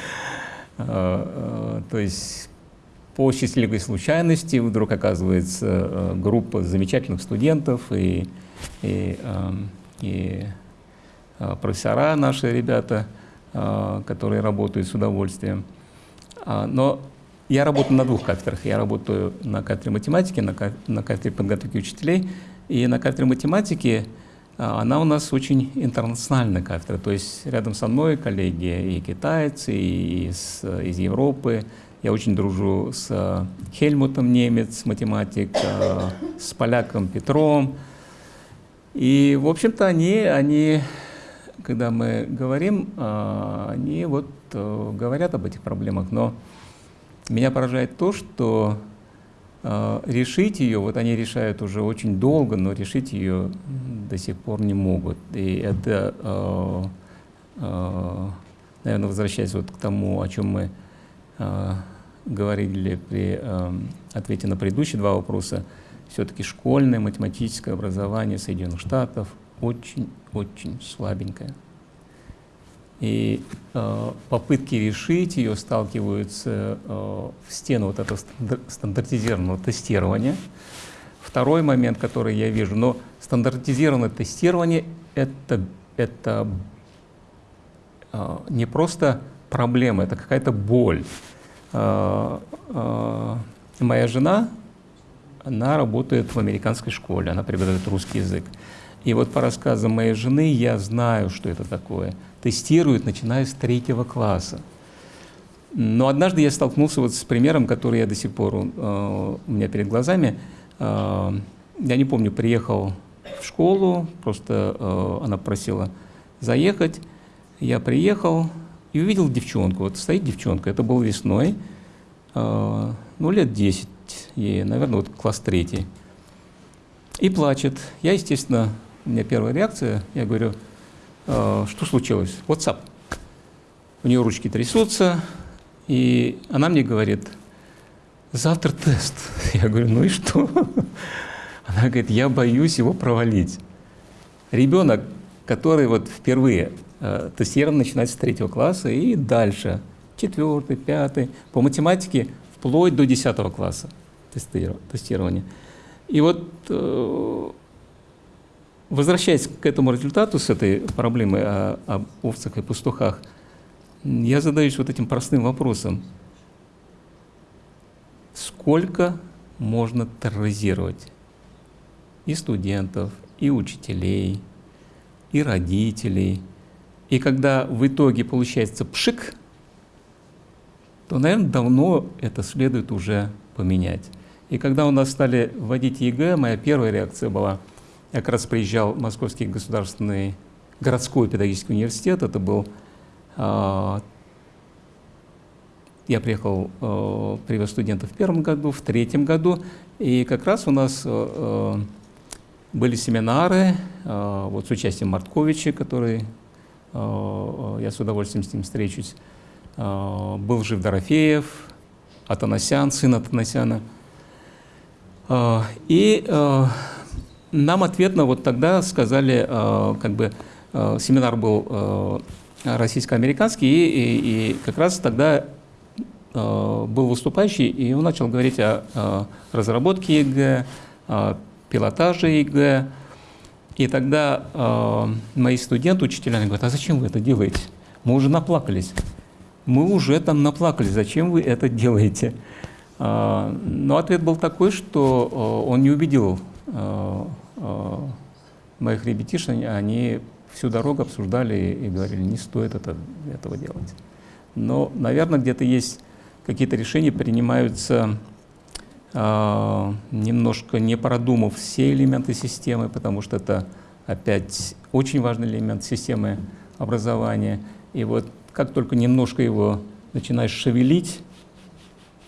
То есть по счастливой случайности вдруг оказывается э, группа замечательных студентов и, и, э, и э, профессора наши ребята, э, которые работают с удовольствием. А, но я работаю на двух кафедрах. Я работаю на кафедре математики, на, кафедре подготовки учителей – и на кафедре математики она у нас очень интернациональная кафедра, то есть рядом со мной коллеги и китайцы, и из, из Европы. Я очень дружу с Хельмутом немец, математик, а, с поляком Петром. И, в общем-то, они, они, когда мы говорим, а, они вот э, говорят об этих проблемах, но меня поражает то, что решить ее, вот они решают уже очень долго, но решить ее до сих пор не могут. И это, наверное, возвращаясь вот к тому, о чем мы говорили при ответе на предыдущие два вопроса, все-таки школьное математическое образование Соединенных Штатов очень-очень слабенькое. И э, попытки решить ее сталкиваются э, в стену вот этого стандартизированного тестирования. Второй момент, который я вижу, но стандартизированное тестирование это, это э, не просто проблема, это какая-то боль. Э, э, моя жена, она работает в американской школе, она преподает русский язык. И вот по рассказам моей жены я знаю, что это такое – тестируют, начиная с третьего класса. Но однажды я столкнулся вот с примером, который я до сих пор э, у меня перед глазами. Э, я не помню, приехал в школу, просто э, она просила заехать. Я приехал и увидел девчонку. Вот стоит девчонка, это был весной, э, ну лет 10 ей, наверное, вот класс третий. И плачет. Я, естественно, у меня первая реакция, я говорю, Э, что случилось? WhatsApp. У нее ручки трясутся, и она мне говорит, завтра тест. Я говорю, ну и что? Она говорит, я боюсь его провалить. Ребенок, который вот впервые э, тестирован, начинает с третьего класса и дальше, четвертый, пятый, по математике вплоть до десятого класса тестирования. И вот э, Возвращаясь к этому результату, с этой проблемой о, об овцах и пастухах, я задаюсь вот этим простым вопросом. Сколько можно терроризировать и студентов, и учителей, и родителей. И когда в итоге получается пшик, то, наверное, давно это следует уже поменять. И когда у нас стали вводить ЕГЭ, моя первая реакция была – я как раз приезжал в Московский государственный городской педагогический университет. Это был э, я приехал, э, привез студентов в первом году, в третьем году, и как раз у нас э, были семинары вот с участием Мартковича, который, я с удовольствием с ним встречусь, э, был жив Дорофеев, Атанасян, сын Атанасяна. Э, и э, нам ответно вот тогда сказали, э, как бы э, семинар был э, российско-американский, и, и, как раз тогда э, был выступающий, и он начал говорить о разработке ЕГЭ, о пилотаже ЕГЭ. И тогда э, мои студенты, учителя, они говорят, а зачем вы это делаете? Мы уже наплакались. Мы уже там наплакались, зачем вы это делаете? Э, но ответ был такой, что э, он не убедил э, э, моих ребятишек, они всю дорогу обсуждали и говорили, не стоит это, этого делать. Но, наверное, где-то есть какие-то решения принимаются немножко не продумав все элементы системы, потому что это опять очень важный элемент системы образования. И вот как только немножко его начинаешь шевелить,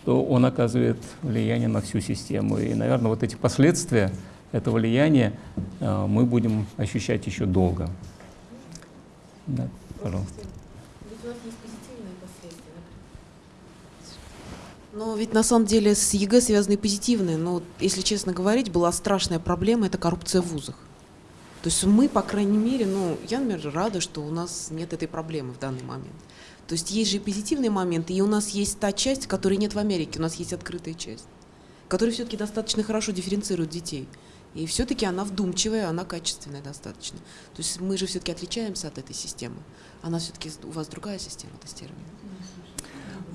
то он оказывает влияние на всю систему. И, наверное, вот эти последствия этого влияния э, мы будем ощущать еще долго. Да, пожалуйста. Но ведь на самом деле с ЕГЭ связаны позитивные. Но, если честно говорить, была страшная проблема – это коррупция в вузах. То есть мы, по крайней мере, ну, я, например, рада, что у нас нет этой проблемы в данный момент. То есть есть же и позитивные моменты, и у нас есть та часть, которой нет в Америке, у нас есть открытая часть, которая все-таки достаточно хорошо дифференцирует детей. И все-таки она вдумчивая, она качественная достаточно. То есть мы же все-таки отличаемся от этой системы. Она все-таки, у вас другая система тестирования.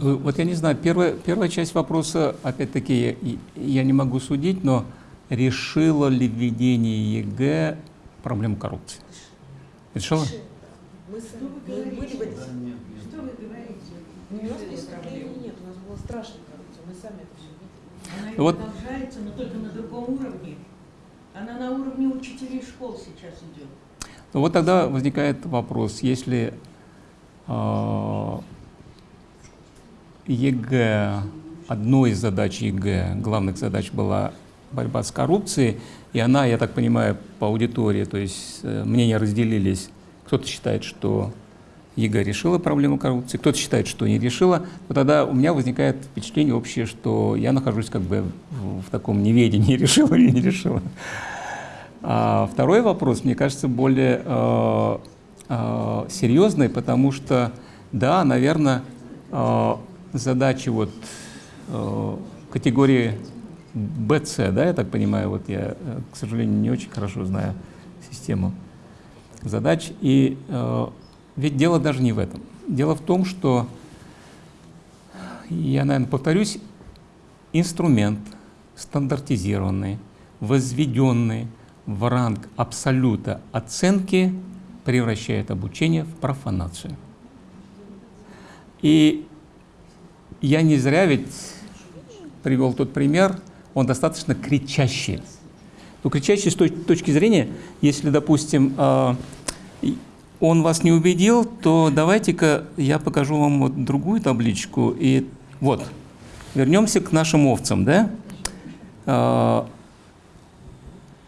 Э, вот я не знаю, первая, первая часть вопроса, опять-таки, я, я не могу судить, но решило ли введение ЕГЭ проблему коррупции? Решило? Мы сами были в этой Что вы говорите? У нас преступлений нет, у нас была страшная коррупция, мы сами это все видели. Она вот. продолжается, но только на другом уровне. Она на уровне учителей школ сейчас идет. Ну вот тогда возникает вопрос, если э, ЕГЭ, одной из задач ЕГЭ, главных задач была борьба с коррупцией, и она, я так понимаю, по аудитории, то есть э, мнения разделились. Кто-то считает, что ЕГЭ решила проблему коррупции, кто-то считает, что не решила, но тогда у меня возникает впечатление общее, что я нахожусь как бы в, таком неведении, решила или не решила. А второй вопрос, мне кажется, более э, э, серьезный, потому что, да, наверное, э, задачи вот э, категории BC, да, я так понимаю, вот я, э, к сожалению, не очень хорошо знаю систему задач. И э, ведь дело даже не в этом. Дело в том, что, я, наверное, повторюсь, инструмент стандартизированный, возведенный в ранг абсолюта оценки превращает обучение в профанацию. И я не зря ведь привел тот пример, он достаточно кричащий. Но ну, кричащий с точки зрения, если, допустим, а, он вас не убедил, то давайте-ка я покажу вам вот другую табличку. И вот, вернемся к нашим овцам, да? А,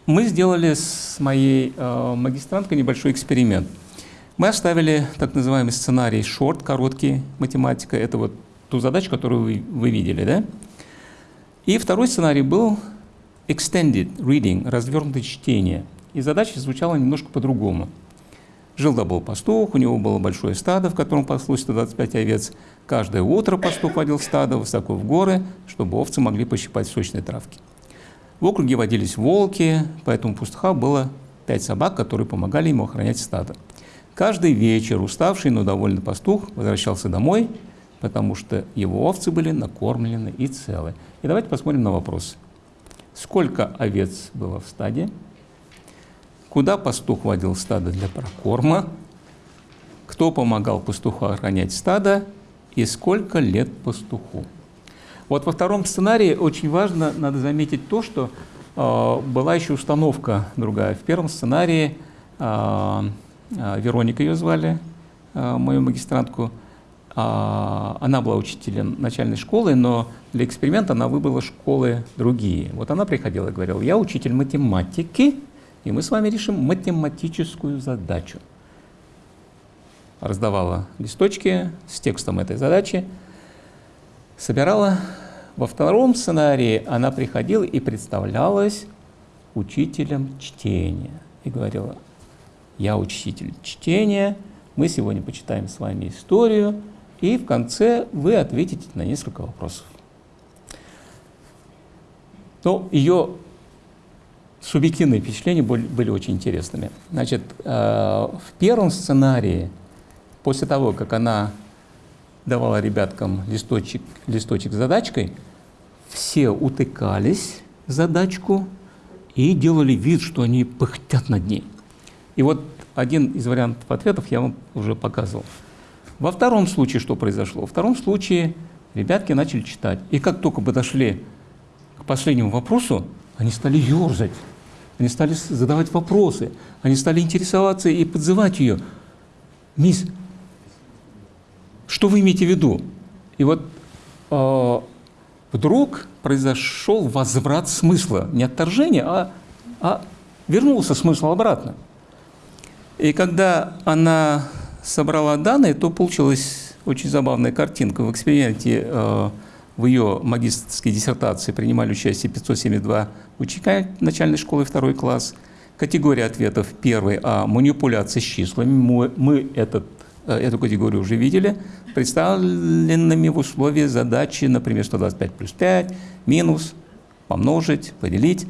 мы сделали с моей а, магистранткой небольшой эксперимент. Мы оставили так называемый сценарий short, короткий математика. Это вот ту задачу, которую вы, вы видели, да? И второй сценарий был extended reading, развернутое чтение. И задача звучала немножко по-другому. Жил-да был пастух, у него было большое стадо, в котором паслось 125 овец. Каждое утро пастух водил стадо высоко в горы, чтобы овцы могли пощипать сочные травки. В округе водились волки, поэтому пастуха было пять собак, которые помогали ему охранять стадо. Каждый вечер уставший, но довольный пастух возвращался домой – потому что его овцы были накормлены и целы. И давайте посмотрим на вопрос. Сколько овец было в стаде? Куда пастух водил стадо для прокорма? Кто помогал пастуху охранять стадо? И сколько лет пастуху? Вот во втором сценарии очень важно, надо заметить то, что э, была еще установка другая. В первом сценарии э, э, Вероника ее звали, э, мою магистрантку, она была учителем начальной школы, но для эксперимента она выбрала школы другие. Вот она приходила и говорила, я учитель математики, и мы с вами решим математическую задачу. Раздавала листочки с текстом этой задачи, собирала. Во втором сценарии она приходила и представлялась учителем чтения. И говорила, я учитель чтения, мы сегодня почитаем с вами историю, и в конце вы ответите на несколько вопросов. Но ее субъективные впечатления были, были очень интересными. Значит, э, в первом сценарии, после того, как она давала ребяткам листочек, листочек с задачкой, все утыкались в задачку и делали вид, что они пыхтят над ней. И вот один из вариантов ответов я вам уже показывал. Во втором случае что произошло? Во втором случае ребятки начали читать. И как только подошли к последнему вопросу, они стали ерзать, они стали задавать вопросы, они стали интересоваться и подзывать ее. Мисс, что вы имеете в виду? И вот э, вдруг произошел возврат смысла, не отторжение, а, а вернулся смысл обратно. И когда она собрала данные, то получилась очень забавная картинка. В эксперименте э, в ее магистрской диссертации принимали участие 572 ученика начальной школы второй класс. Категория ответов первый о манипуляции с числами. Мы, мы этот, э, эту категорию уже видели. Представленными в условии задачи, например, 125 плюс 5, минус, помножить, поделить.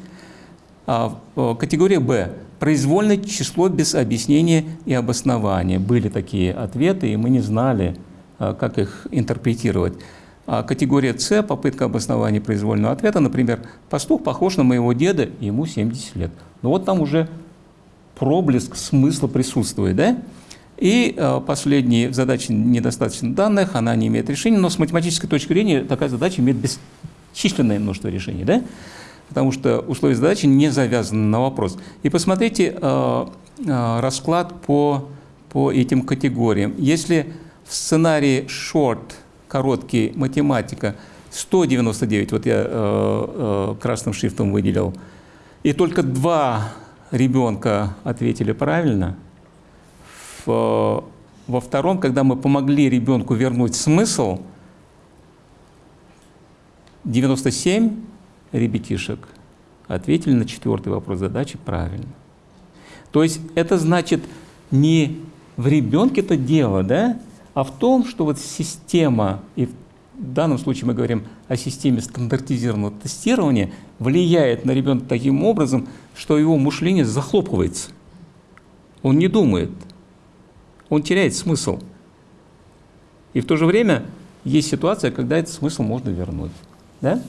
А, э, категория Б произвольное число без объяснения и обоснования. Были такие ответы, и мы не знали, а, как их интерпретировать. А категория С – попытка обоснования произвольного ответа. Например, пастух похож на моего деда, ему 70 лет. Но вот там уже проблеск смысла присутствует. Да? И э, последняя в задаче недостаточно данных, она не имеет решения, но с математической точки зрения такая задача имеет бесчисленное множество решений. Да? Потому что условия задачи не завязаны на вопрос. И посмотрите э, э, расклад по, по этим категориям. Если в сценарии short, короткий, математика, 199, вот я э, э, красным шрифтом выделил, и только два ребенка ответили правильно, в, во втором, когда мы помогли ребенку вернуть смысл, 97 ребятишек ответили на четвертый вопрос задачи правильно. То есть это значит не в ребенке это дело, да, а в том, что вот система, и в данном случае мы говорим о системе стандартизированного тестирования, влияет на ребенка таким образом, что его мышление захлопывается. Он не думает, он теряет смысл. И в то же время есть ситуация, когда этот смысл можно вернуть. Да?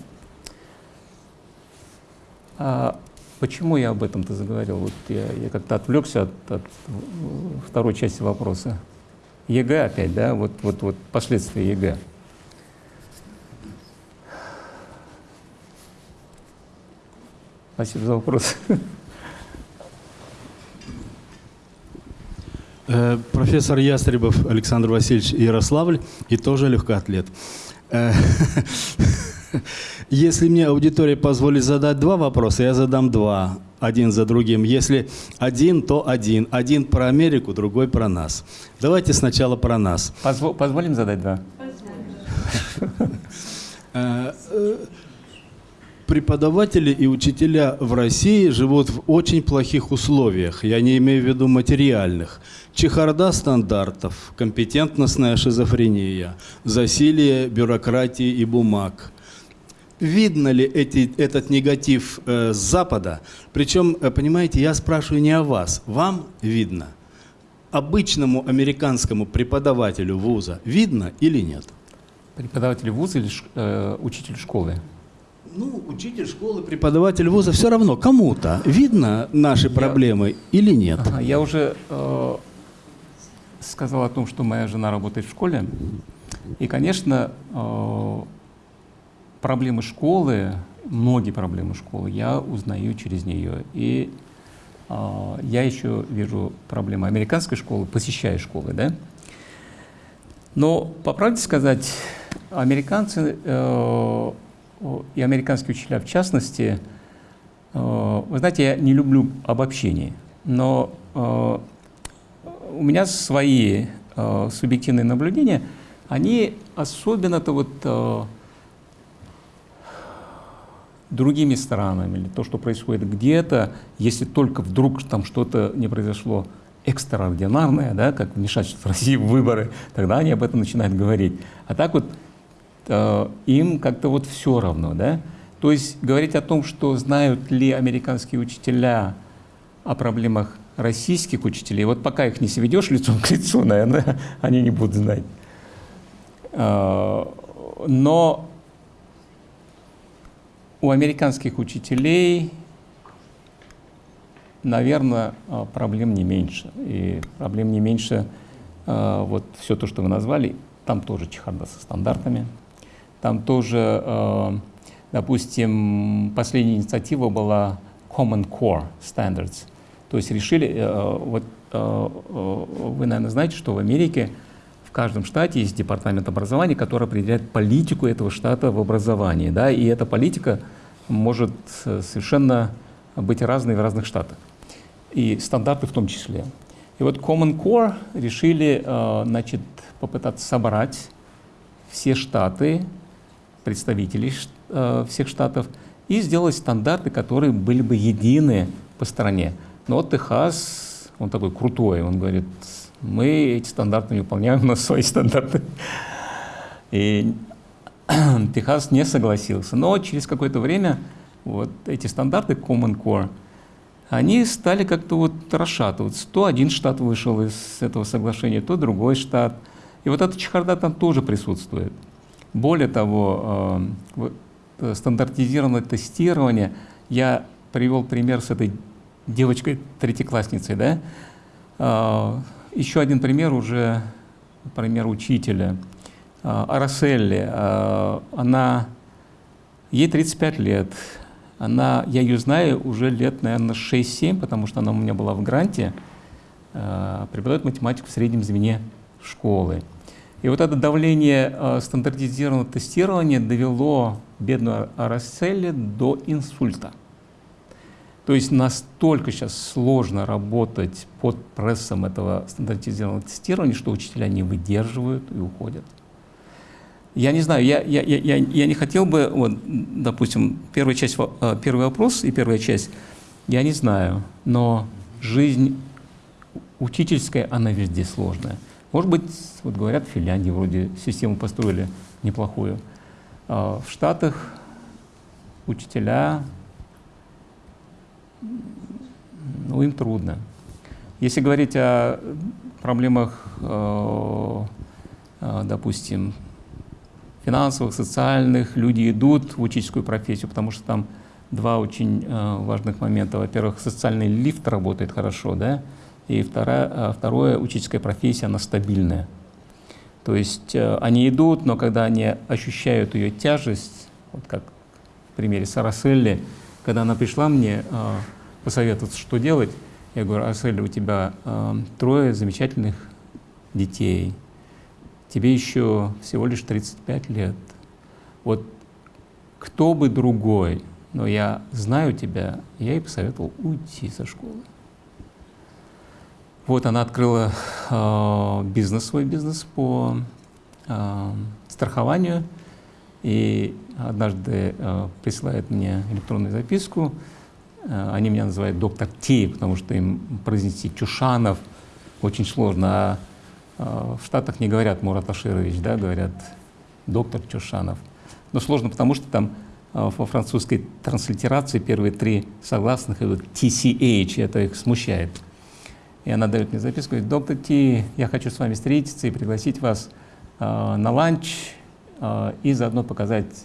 А почему я об этом-то заговорил? Вот я, я как-то отвлекся от, от второй части вопроса. ЕГЭ опять, да? Вот, вот, вот последствия ЕГЭ. Спасибо за вопрос. Э, профессор Ястребов Александр Васильевич Ярославль и тоже легкоатлет. Если мне аудитория позволит задать два вопроса, я задам два, один за другим. Если один, то один. Один про Америку, другой про нас. Давайте сначала про нас. Позво позволим задать два? Э, э, преподаватели и учителя в России живут в очень плохих условиях. Я не имею в виду материальных. Чехарда стандартов, компетентностная шизофрения, засилие бюрократии и бумаг – видно ли эти, этот негатив э, с Запада? Причем, э, понимаете, я спрашиваю не о вас, вам видно. Обычному американскому преподавателю вуза видно или нет? Преподаватель вуза или э, учитель школы? Ну, учитель школы, преподаватель вуза, все равно кому-то видно наши я, проблемы или нет? Ага, я уже э, сказал о том, что моя жена работает в школе. И, конечно, э, проблемы школы, многие проблемы школы я узнаю через нее. И э, я еще вижу проблемы американской школы, посещая школы. Да? Но, по правде сказать, американцы э, и американские учителя в частности, э, вы знаете, я не люблю обобщений, но э, у меня свои э, субъективные наблюдения, они особенно-то вот э, другими странами, или то, что происходит где-то, если только вдруг там что-то не произошло экстраординарное, да, как вмешательство России в выборы, тогда они об этом начинают говорить. А так вот э, им как-то вот все равно, да. То есть говорить о том, что знают ли американские учителя о проблемах российских учителей, вот пока их не сведешь лицом к лицу, наверное, они не будут знать. Э, но у американских учителей наверное, а, проблем не меньше. И проблем не меньше а, вот все то, что вы назвали, там тоже чехарда со стандартами. Там тоже, а, допустим, последняя инициатива была Common Core Standards. То есть решили, вот вы, наверное, знаете, что в Америке в каждом штате есть департамент образования, который определяет политику этого штата в образовании. Да, и эта политика может э, совершенно быть разной в разных штатах и стандарты в том числе. И вот Common Core решили э, значит, попытаться собрать все штаты, представителей э, всех штатов, и сделать стандарты, которые были бы едины по стране. Но вот Техас, он такой крутой, он говорит, мы эти стандарты не выполняем, у нас свои стандарты. И Техас не согласился. Но через какое-то время вот эти стандарты Common Core – они стали как-то вот расшатываться. То один штат вышел из этого соглашения, то другой штат. И вот эта чехарда там тоже присутствует. Более того, э, э, стандартизированное тестирование, я привел пример с этой девочкой, третьеклассницей, да? Еще один пример уже, пример учителя. Араселли, она, ей 35 лет, она, я ее знаю уже лет, наверное, 6-7, потому что она у меня была в гранте, э, преподает математику в среднем звене школы. И вот это давление стандартизированного тестирования довело бедную Арасселли до инсульта. То есть настолько сейчас сложно работать под прессом этого стандартизированного тестирования, что учителя не выдерживают и уходят. Я не знаю, я, я, я, я не хотел бы, вот, допустим, первая часть, э, первый вопрос и первая часть, я не знаю, но жизнь учительская, она везде сложная. Может быть, вот говорят, в Финляндии вроде систему построили неплохую. А в Штатах учителя, ну, им трудно. Если говорить о проблемах, э, э, допустим, финансовых, социальных, люди идут в учительскую профессию, потому что там два очень э, важных момента. Во-первых, социальный лифт работает хорошо, да, и вторая, э, второе, учительская профессия, она стабильная. То есть они идут, но когда они ощущают ее тяжесть, вот как в примере с Араселли, когда она пришла мне э, посоветоваться, что делать, я говорю, Араселли, у тебя э, трое замечательных детей, тебе еще всего лишь 35 лет. Вот кто бы другой, но я знаю тебя, я ей посоветовал уйти со школы. Вот она открыла э, бизнес, свой бизнес по э, страхованию, и однажды э, присылает мне электронную записку. Э, они меня называют доктор Ти, потому что им произнести Чушанов очень сложно, а а, в Штатах не говорят Мурат Аширович, да, говорят доктор Чушанов. Но сложно, потому что там во французской транслитерации первые три согласных идут TCH, это их смущает. И она дает мне записку, говорит, доктор Ти, я хочу с вами встретиться и пригласить вас э, на ланч э, и заодно показать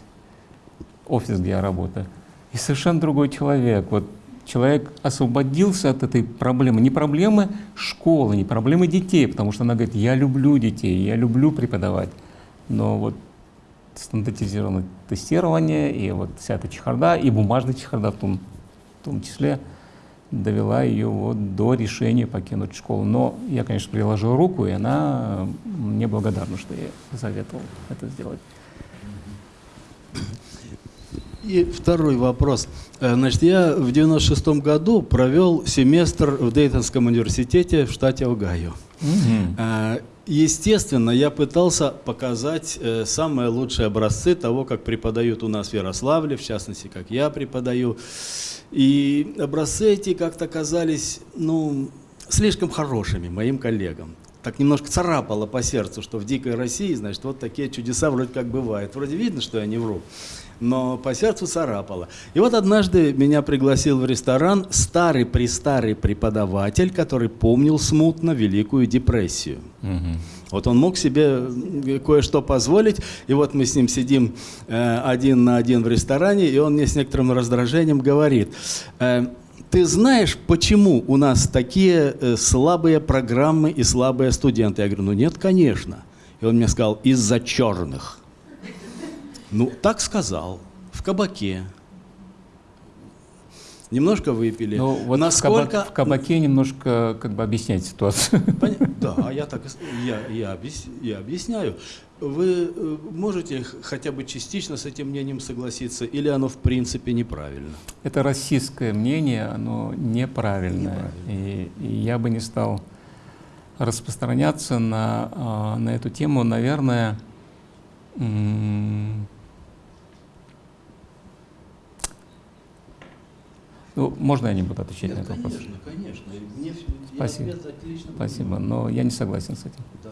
офис, где я работаю. И совершенно другой человек. Вот человек освободился от этой проблемы. Не проблемы школы, не проблемы детей, потому что она говорит, я люблю детей, я люблю преподавать. Но вот стандартизированное тестирование и вот вся эта чехарда, и бумажная чехарда в том, в том числе, довела ее вот до решения покинуть школу. Но я, конечно, приложил руку, и она мне благодарна, что я советовал это сделать. И второй вопрос. Э, значит, я в 96 году провел семестр в Дейтонском университете в штате Огайо. Угу. Естественно, я пытался показать э, самые лучшие образцы того, как преподают у нас в Ярославле, в частности, как я преподаю. И образцы эти как-то казались, ну, слишком хорошими моим коллегам. Так немножко царапало по сердцу, что в дикой России, значит, вот такие чудеса вроде как бывают. Вроде видно, что я не вру но по сердцу царапало. И вот однажды меня пригласил в ресторан старый-престарый преподаватель, который помнил смутно Великую депрессию. Угу. Вот он мог себе кое-что позволить, и вот мы с ним сидим э, один на один в ресторане, и он мне с некоторым раздражением говорит, э, ты знаешь, почему у нас такие э, слабые программы и слабые студенты? Я говорю, ну нет, конечно. И он мне сказал, из-за черных. Ну, так сказал, в кабаке. Немножко выпили. Ну, вот Насколько... в, кабак, в кабаке немножко как бы объяснять ситуацию. Да, я так я, я, объяс, я объясняю. Вы э, можете хотя бы частично с этим мнением согласиться, или оно в принципе неправильно? Это российское мнение, оно неправильное. неправильно. И, и я бы не стал распространяться на, а, на эту тему, наверное, ну, можно я не буду отвечать Нет, на этот конечно, вопрос? Конечно, конечно. Мне, Спасибо. Спасибо, но я не согласен с этим. Да.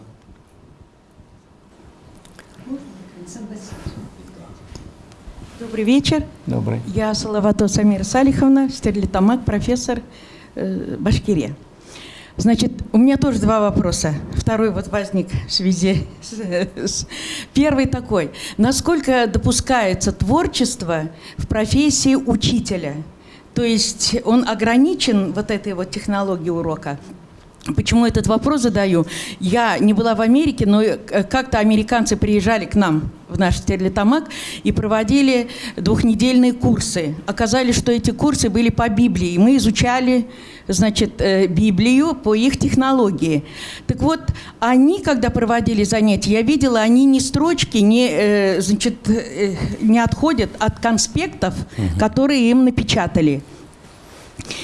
Добрый вечер. Добрый. Я Салавато Самира Салиховна, стерлитамак, профессор э, Башкирия. Значит, у меня тоже два вопроса. Второй вот возник в связи с, с... Первый такой. Насколько допускается творчество в профессии учителя? То есть он ограничен вот этой вот технологией урока? Почему этот вопрос задаю? Я не была в Америке, но э, как-то американцы приезжали к нам в наш Стерлитамак и проводили двухнедельные курсы. Оказалось, что эти курсы были по Библии. И мы изучали значит, э, Библию по их технологии. Так вот, они, когда проводили занятия, я видела, они ни строчки не, э, значит, не отходят от конспектов, которые им напечатали.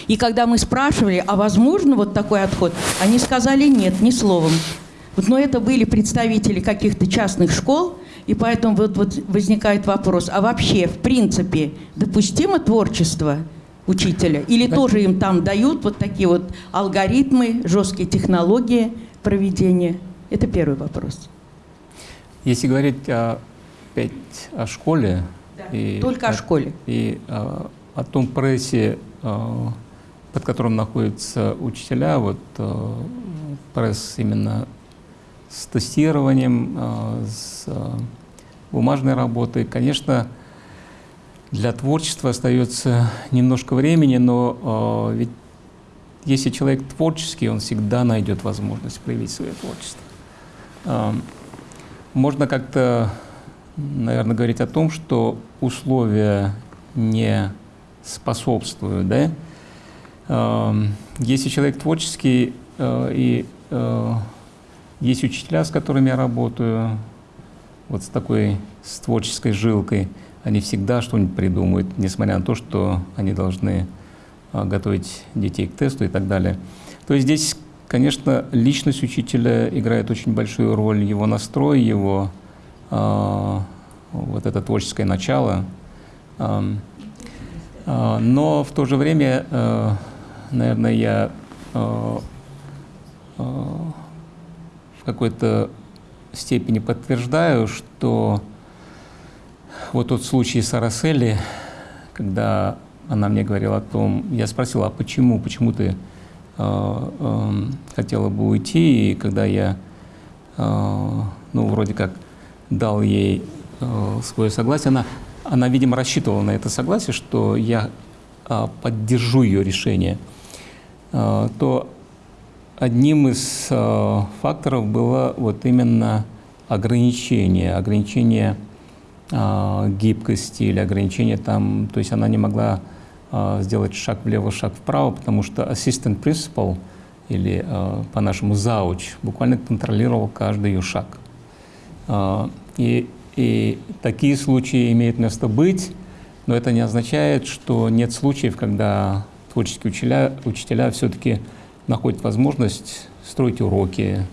И когда мы спрашивали, а возможно вот такой отход, они сказали нет, ни словом. Вот, но это были представители каких-то частных школ, и поэтому вот, вот возникает вопрос, а вообще, в принципе, допустимо творчество учителя? Или да. тоже им там дают вот такие вот алгоритмы, жесткие технологии проведения? Это первый вопрос. Если говорить о, опять о школе, да. и, только о, школе. И о, о том прессе, Э, под которым находятся учителя, вот э, пресс именно с тестированием, э, с бумажной работой. Конечно, для творчества остается немножко времени, но ведь если человек творческий, он всегда найдет возможность проявить свое творчество. Можно как-то, наверное, говорить о том, что условия не способствуют, да. Если человек творческий, э, и э, есть учителя, с которыми я работаю, вот с такой, с творческой жилкой, они всегда что-нибудь придумают, несмотря на то, что они должны э, готовить детей к тесту и так далее. То есть здесь, конечно, личность учителя играет очень большую роль, его настрой, его вот это творческое начало. А, но в то же время, э, наверное, я э, э, в какой-то степени подтверждаю, что вот тот случай с Араселли, когда она мне говорила о том, я спросила, а почему, почему ты хотела бы уйти, и когда я, ну, вроде как дал ей свое согласие, она она, видимо, рассчитывала на это согласие, что я а, поддержу ее решение, а, то одним из а, факторов было вот именно ограничение, ограничение а, гибкости или ограничение там, то есть она не могла э, сделать шаг влево, шаг вправо, потому что assistant principal или э, по-нашему зауч буквально контролировал каждый ее шаг. Э, и, и такие случаи имеют место быть, но это не означает, что нет случаев, когда творческие учителя, учителя все-таки находят возможность строить уроки,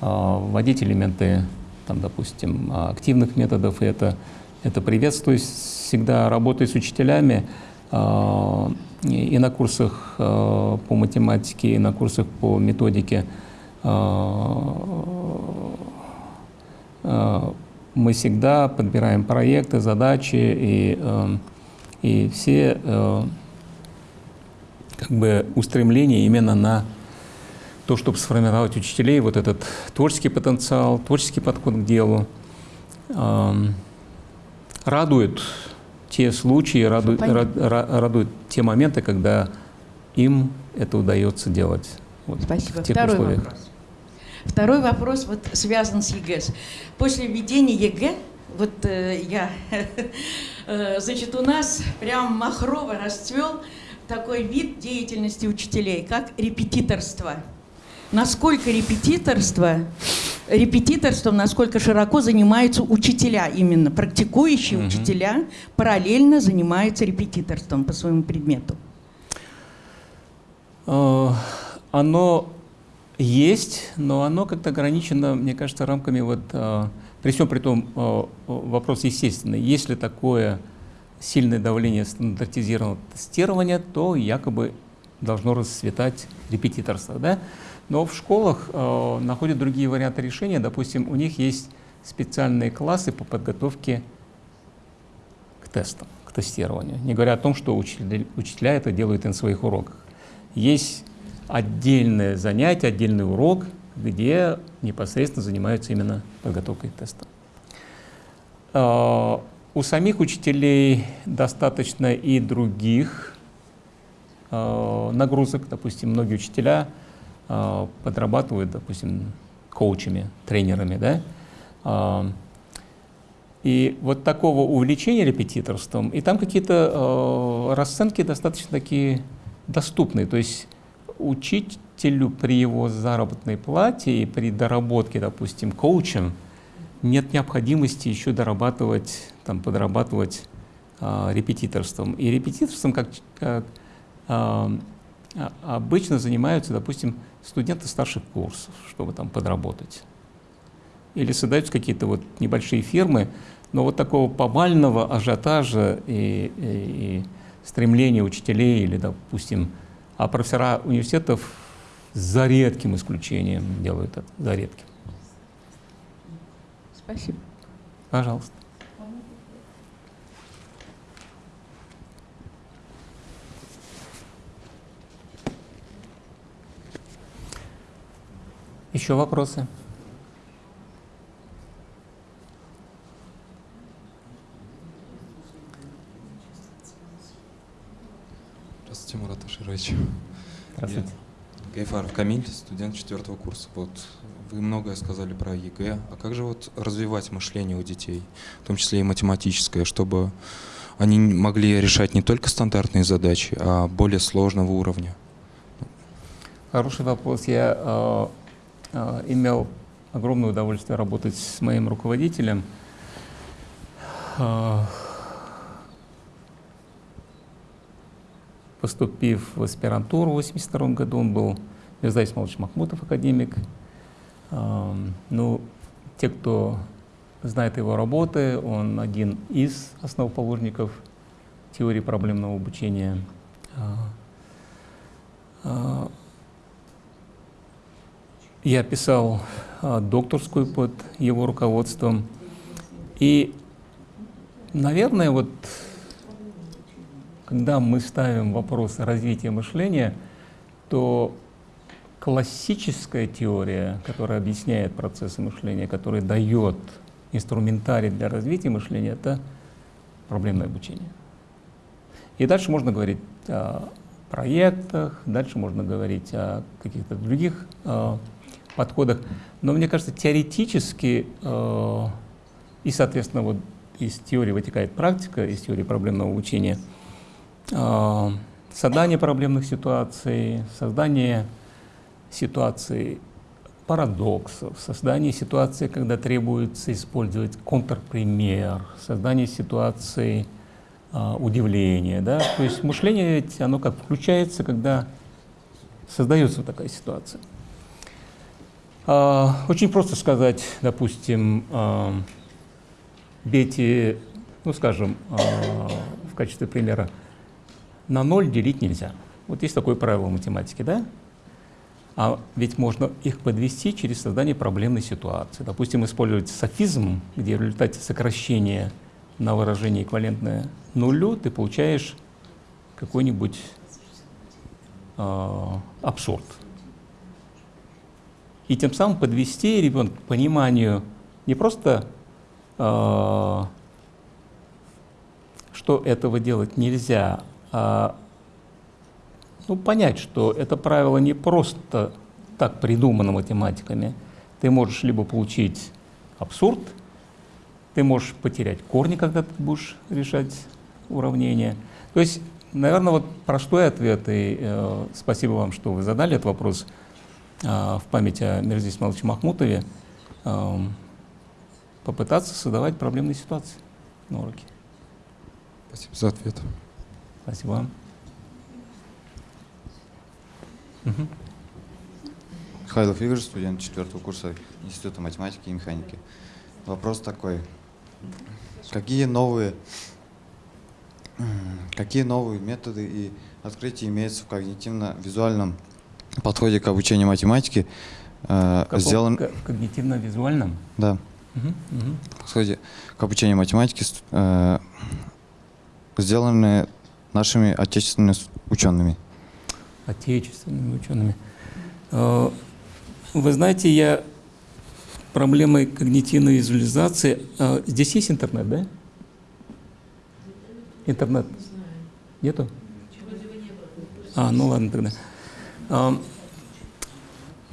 э, вводить элементы, там, допустим, активных методов, и это, это приветствуюсь всегда работая с учителями, э, и на курсах э, по математике, и на курсах по методике. Мы всегда подбираем проекты, задачи, и, и все как бы устремления именно на то, чтобы сформировать учителей вот этот творческий потенциал, творческий подход к делу. Радует те случаи, радует, радует те моменты, когда им это удается делать. Вот, Спасибо. В тех Второй условиях. вопрос. Второй вопрос вот связан с ЕГЭ. После введения ЕГЭ, вот э, я, э, значит, у нас прям махрово расцвел такой вид деятельности учителей, как репетиторство. Насколько репетиторство, репетиторством, насколько широко занимаются учителя, именно практикующие угу. учителя, параллельно занимаются репетиторством по своему предмету? Э, оно есть, но оно как-то ограничено, мне кажется, рамками вот, э, при всем при том, э, вопрос естественный. Если такое сильное давление стандартизированного тестирования, то якобы должно расцветать репетиторство. Да? Но в школах э, находят другие варианты решения. Допустим, у них есть специальные классы по подготовке к тестам, к тестированию. Не говоря о том, что учителя, учителя это делают на своих уроках. Есть отдельное занятие, отдельный урок, где непосредственно занимаются именно подготовкой к тестам. Э, у самих учителей достаточно и других э, нагрузок. Допустим, многие учителя подрабатывают, допустим, коучами, тренерами, да. Э, и вот такого увлечения репетиторством, и там какие-то э, расценки достаточно такие доступные. То есть учителю при его заработной плате и при доработке, допустим, коучем, нет необходимости еще дорабатывать, там, подрабатывать э, репетиторством. И репетиторством, как, как э, обычно занимаются, допустим, студенты старших курсов, чтобы там подработать. Или создаются какие-то вот небольшие фирмы, но вот такого повального ажиотажа и, и, и стремления учителей или, допустим, а профессора университетов за редким исключением делают это, за редким. Спасибо. Пожалуйста. Еще вопросы? Здравствуйте, Мурат Аширович. Здравствуйте. Я Гайфаров Камиль, студент четвертого курса. Вот вы многое сказали про ЕГЭ. А как же вот развивать мышление у детей, в том числе и математическое, чтобы они могли решать не только стандартные задачи, а более сложного уровня? Хороший вопрос. Я э, имел огромное удовольствие работать с моим руководителем. Э, поступив в аспирантуру в 1982 году, он был Мирза Исмалович Махмутов, академик, ну, те, кто знает его работы, он один из основоположников теории проблемного обучения. А, а, я писал а, докторскую под его руководством. И, наверное, вот когда мы ставим вопрос развития мышления, то классическая теория, которая объясняет процессы мышления, которая дает инструментарий для развития мышления, это проблемное обучение. И дальше можно говорить о проектах, дальше можно говорить о каких-то других э, подходах. Но мне кажется, теоретически э, и, соответственно, вот из теории вытекает практика, из теории проблемного обучения, э, создание проблемных ситуаций, создание ситуаций парадоксов, создание ситуации, когда требуется использовать контрпример, создание ситуации э, удивления. Да? То есть мышление ведь оно как включается, когда создается такая ситуация. Э, очень просто сказать, допустим, э, бейте, ну скажем, э, в качестве примера, на ноль делить нельзя. Вот есть такое правило математики, да? А ведь можно их подвести через создание проблемной ситуации. Допустим, использовать софизм, где в результате сокращения на выражение эквивалентное нулю ты получаешь какой-нибудь э, абсурд. И тем самым подвести ребенка к пониманию не просто, э, что этого делать нельзя, а ну, понять, что это правило не просто так придумано математиками. Ты можешь либо получить абсурд, ты можешь потерять корни, когда ты будешь решать уравнение. То есть, наверное, вот простой ответ, и э, спасибо вам, что вы задали этот вопрос в память о Мирзе Исмаиловиче Махмутове, попытаться создавать проблемные ситуации на уроке. Спасибо за ответ. Спасибо вам. Угу. Михайлов Игорь, студент четвертого курса Института математики и механики. Вопрос такой. Какие новые, какие новые методы и открытия имеются в когнитивно-визуальном подходе к обучению математики? Э, сделан... Когнитивно-визуальном? Да. Угу, угу. Подходе к обучению математики э, сделаны нашими отечественными учеными отечественными учеными. Э, вы знаете, я проблемой когнитивной визуализации. Э, здесь есть интернет, да? Интернет? Нету? А, ну ладно тогда.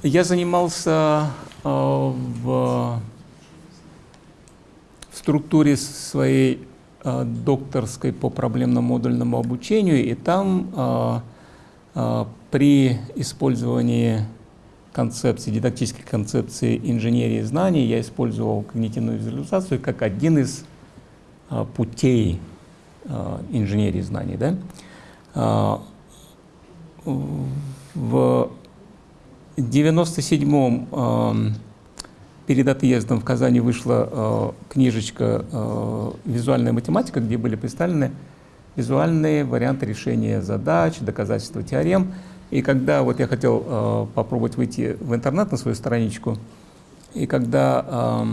Я занимался в структуре своей докторской по проблемному модульному обучению, и там а, при использовании концепции, дидактической концепции инженерии знаний я использовал когнитивную визуализацию как один из а, путей а, инженерии знаний. Да? В 97-м перед отъездом в Казани вышла книжечка «Визуальная математика», где были представлены визуальные варианты решения задач, доказательства теорем. И когда вот я хотел э, попробовать выйти в интернет на свою страничку, и когда э,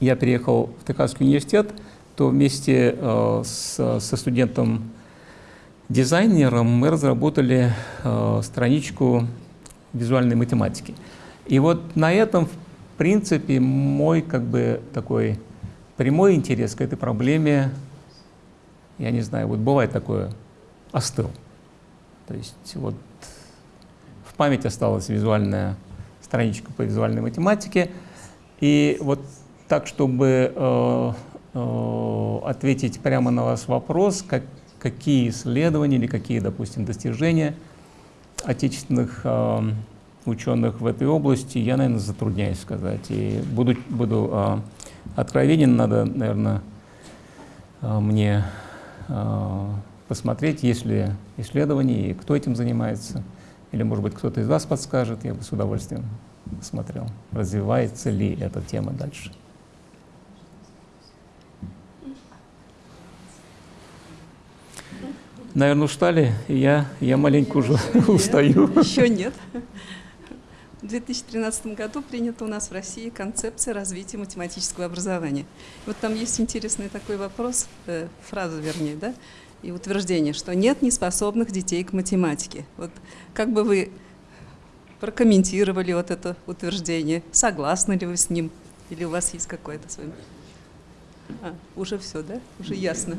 я переехал в Техасский университет, то вместе э, со студентом дизайнером мы разработали э, страничку визуальной математики. И вот на этом, в принципе, мой как бы такой прямой интерес к этой проблеме я не знаю, вот бывает такое, остыл. То есть вот в память осталась визуальная страничка по визуальной математике. И вот так, чтобы э, э, ответить прямо на ваш вопрос, как, какие исследования или какие, допустим, достижения отечественных э, ученых в этой области, я, наверное, затрудняюсь сказать. И буду, буду э, откровенен, надо, наверное, э, мне Э, посмотреть, есть ли исследования и кто этим занимается. Или, может быть, кто-то из вас подскажет, я бы с удовольствием посмотрел, развивается ли эта тема дальше. Наверное, устали, и я, я маленько уже устаю. Еще нет. В 2013 году принята у нас в России концепция развития математического образования. Вот там есть интересный такой вопрос, э, фраза вернее, да, и утверждение, что нет неспособных детей к математике. Вот как бы вы прокомментировали вот это утверждение, согласны ли вы с ним, или у вас есть какое-то свое... А, уже все, да? Уже ясно.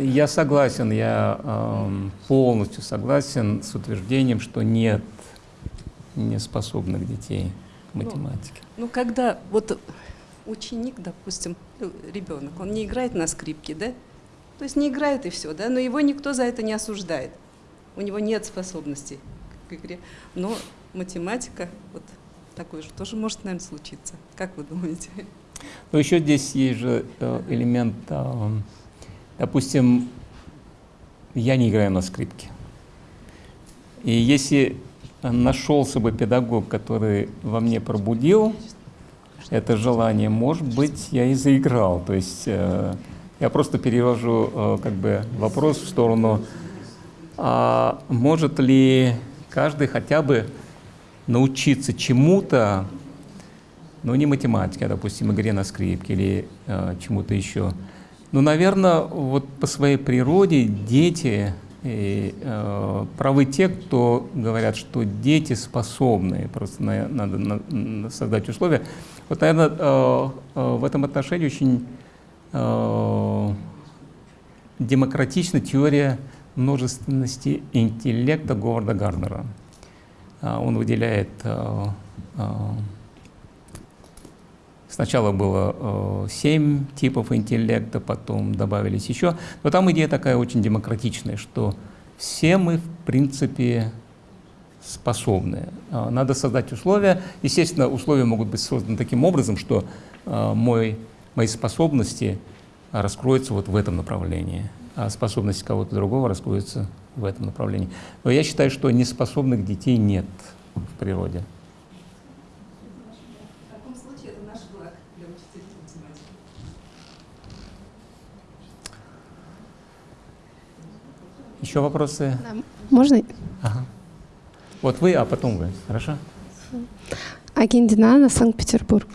Я согласен, я э, полностью согласен с утверждением, что нет неспособных детей к ну, математике. Ну, ну когда вот ученик, допустим, ну, ребенок, он не играет на скрипке, да? То есть не играет и все, да, но его никто за это не осуждает. У него нет способностей к игре. Но математика, вот такой же тоже может, наверное, случиться. Как вы думаете? Но еще здесь есть же э, элемент, э, допустим, я не играю на скрипке. И если нашелся бы педагог, который во мне пробудил это желание, может быть, я и заиграл. То есть э, я просто перевожу э, как бы вопрос в сторону, а может ли каждый хотя бы научиться чему-то, ну не математике, а, допустим, игре на скрипке или э, чему-то еще. Ну, наверное, вот по своей природе дети и, э, правы те, кто говорят, что дети способны, просто на, надо на, создать условия. Вот, наверное, э, э, в этом отношении очень э, демократична теория множественности интеллекта Говарда Гарднера. Э, он выделяет э, э, Сначала было э, семь типов интеллекта, потом добавились еще. Но там идея такая очень демократичная, что все мы, в принципе, способны. Э, надо создать условия. Естественно, условия могут быть созданы таким образом, что э, мой, мои способности раскроются вот в этом направлении, а способности кого-то другого раскроются в этом направлении. Но я считаю, что неспособных детей нет в природе. Еще вопросы? Да. Можно? Ага. Вот вы, а потом вы. Хорошо? Агендина, Санкт-Петербург.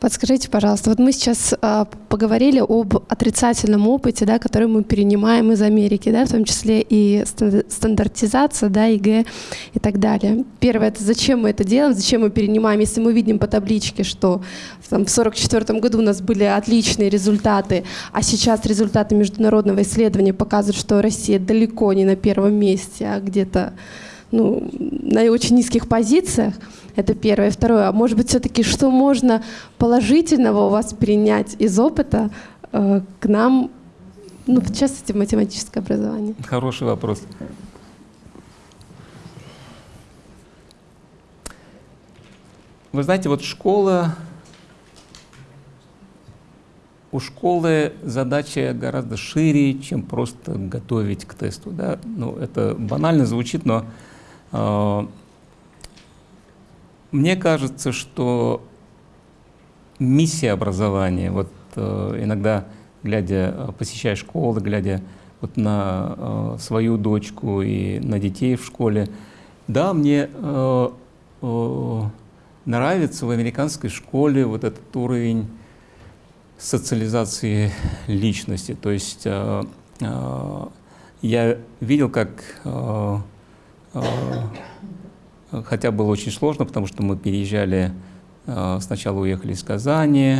Подскажите, пожалуйста, вот мы сейчас э, поговорили об отрицательном опыте, да, который мы перенимаем из Америки, да, в том числе и стандартизация, да, ЕГЭ и так далее. Первое, это зачем мы это делаем, зачем мы перенимаем, если мы видим по табличке, что там, в 1944 году у нас были отличные результаты, а сейчас результаты международного исследования показывают, что Россия далеко не на первом месте, а где-то ну, на очень низких позициях. Это первое. Второе, а может быть, все-таки что можно положительного у вас принять из опыта э, к нам, ну, в частности, в математическое образование? Хороший вопрос. Вы знаете, вот школа, у школы задача гораздо шире, чем просто готовить к тесту. Да? Ну, это банально звучит, но мне кажется, что миссия образования, вот э, иногда, глядя, э, посещая школы, глядя вот на э, свою дочку и на детей в школе, да, мне нравится в американской школе вот этот уровень социализации личности. То есть я видел, как хотя было очень сложно, потому что мы переезжали, э, сначала уехали из Казани,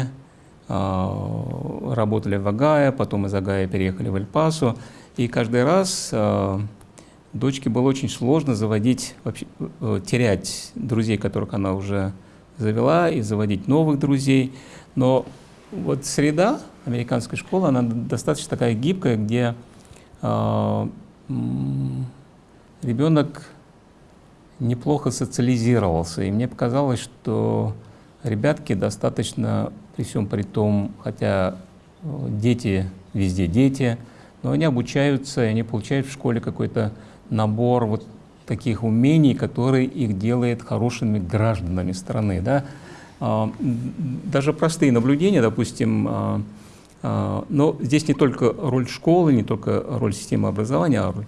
э, работали в Агае, потом из Агая переехали в Эль-Пасо, и каждый раз э, дочке было очень сложно заводить, вообще, терять друзей, которых она уже завела, и заводить новых друзей. Но вот среда американской школы, она достаточно такая гибкая, где э, ребенок неплохо социализировался. И мне показалось, что ребятки достаточно, при всем при том, хотя э, дети везде дети, но они обучаются, и они получают в школе какой-то набор вот таких умений, которые их делает хорошими гражданами страны. Да? А, даже простые наблюдения, допустим, а, а, но здесь не только роль школы, не только роль системы образования, а роль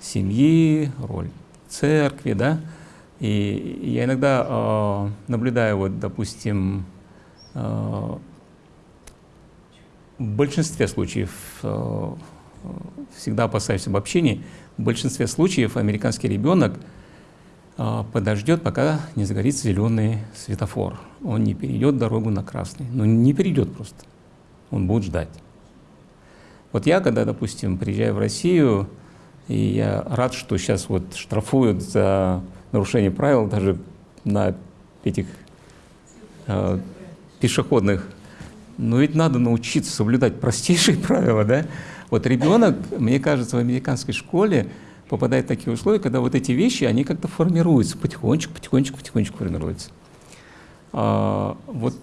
семьи, роль церкви, да, и я иногда э, наблюдаю, вот, допустим, э, в большинстве случаев, э, всегда опасаюсь обобщений, в большинстве случаев американский ребенок э, подождет, пока не загорится зеленый светофор. Он не перейдет дорогу на красный. Ну, не перейдет просто. Он будет ждать. Вот я, когда, допустим, приезжаю в Россию, и я рад, что сейчас вот штрафуют за нарушение правил даже на этих э, пешеходных. Но ведь надо научиться соблюдать простейшие правила, да? Вот ребенок, мне кажется, в американской школе попадает в такие условия, когда вот эти вещи, они как-то формируются, потихонечку, потихонечку, потихонечку формируются. А, вот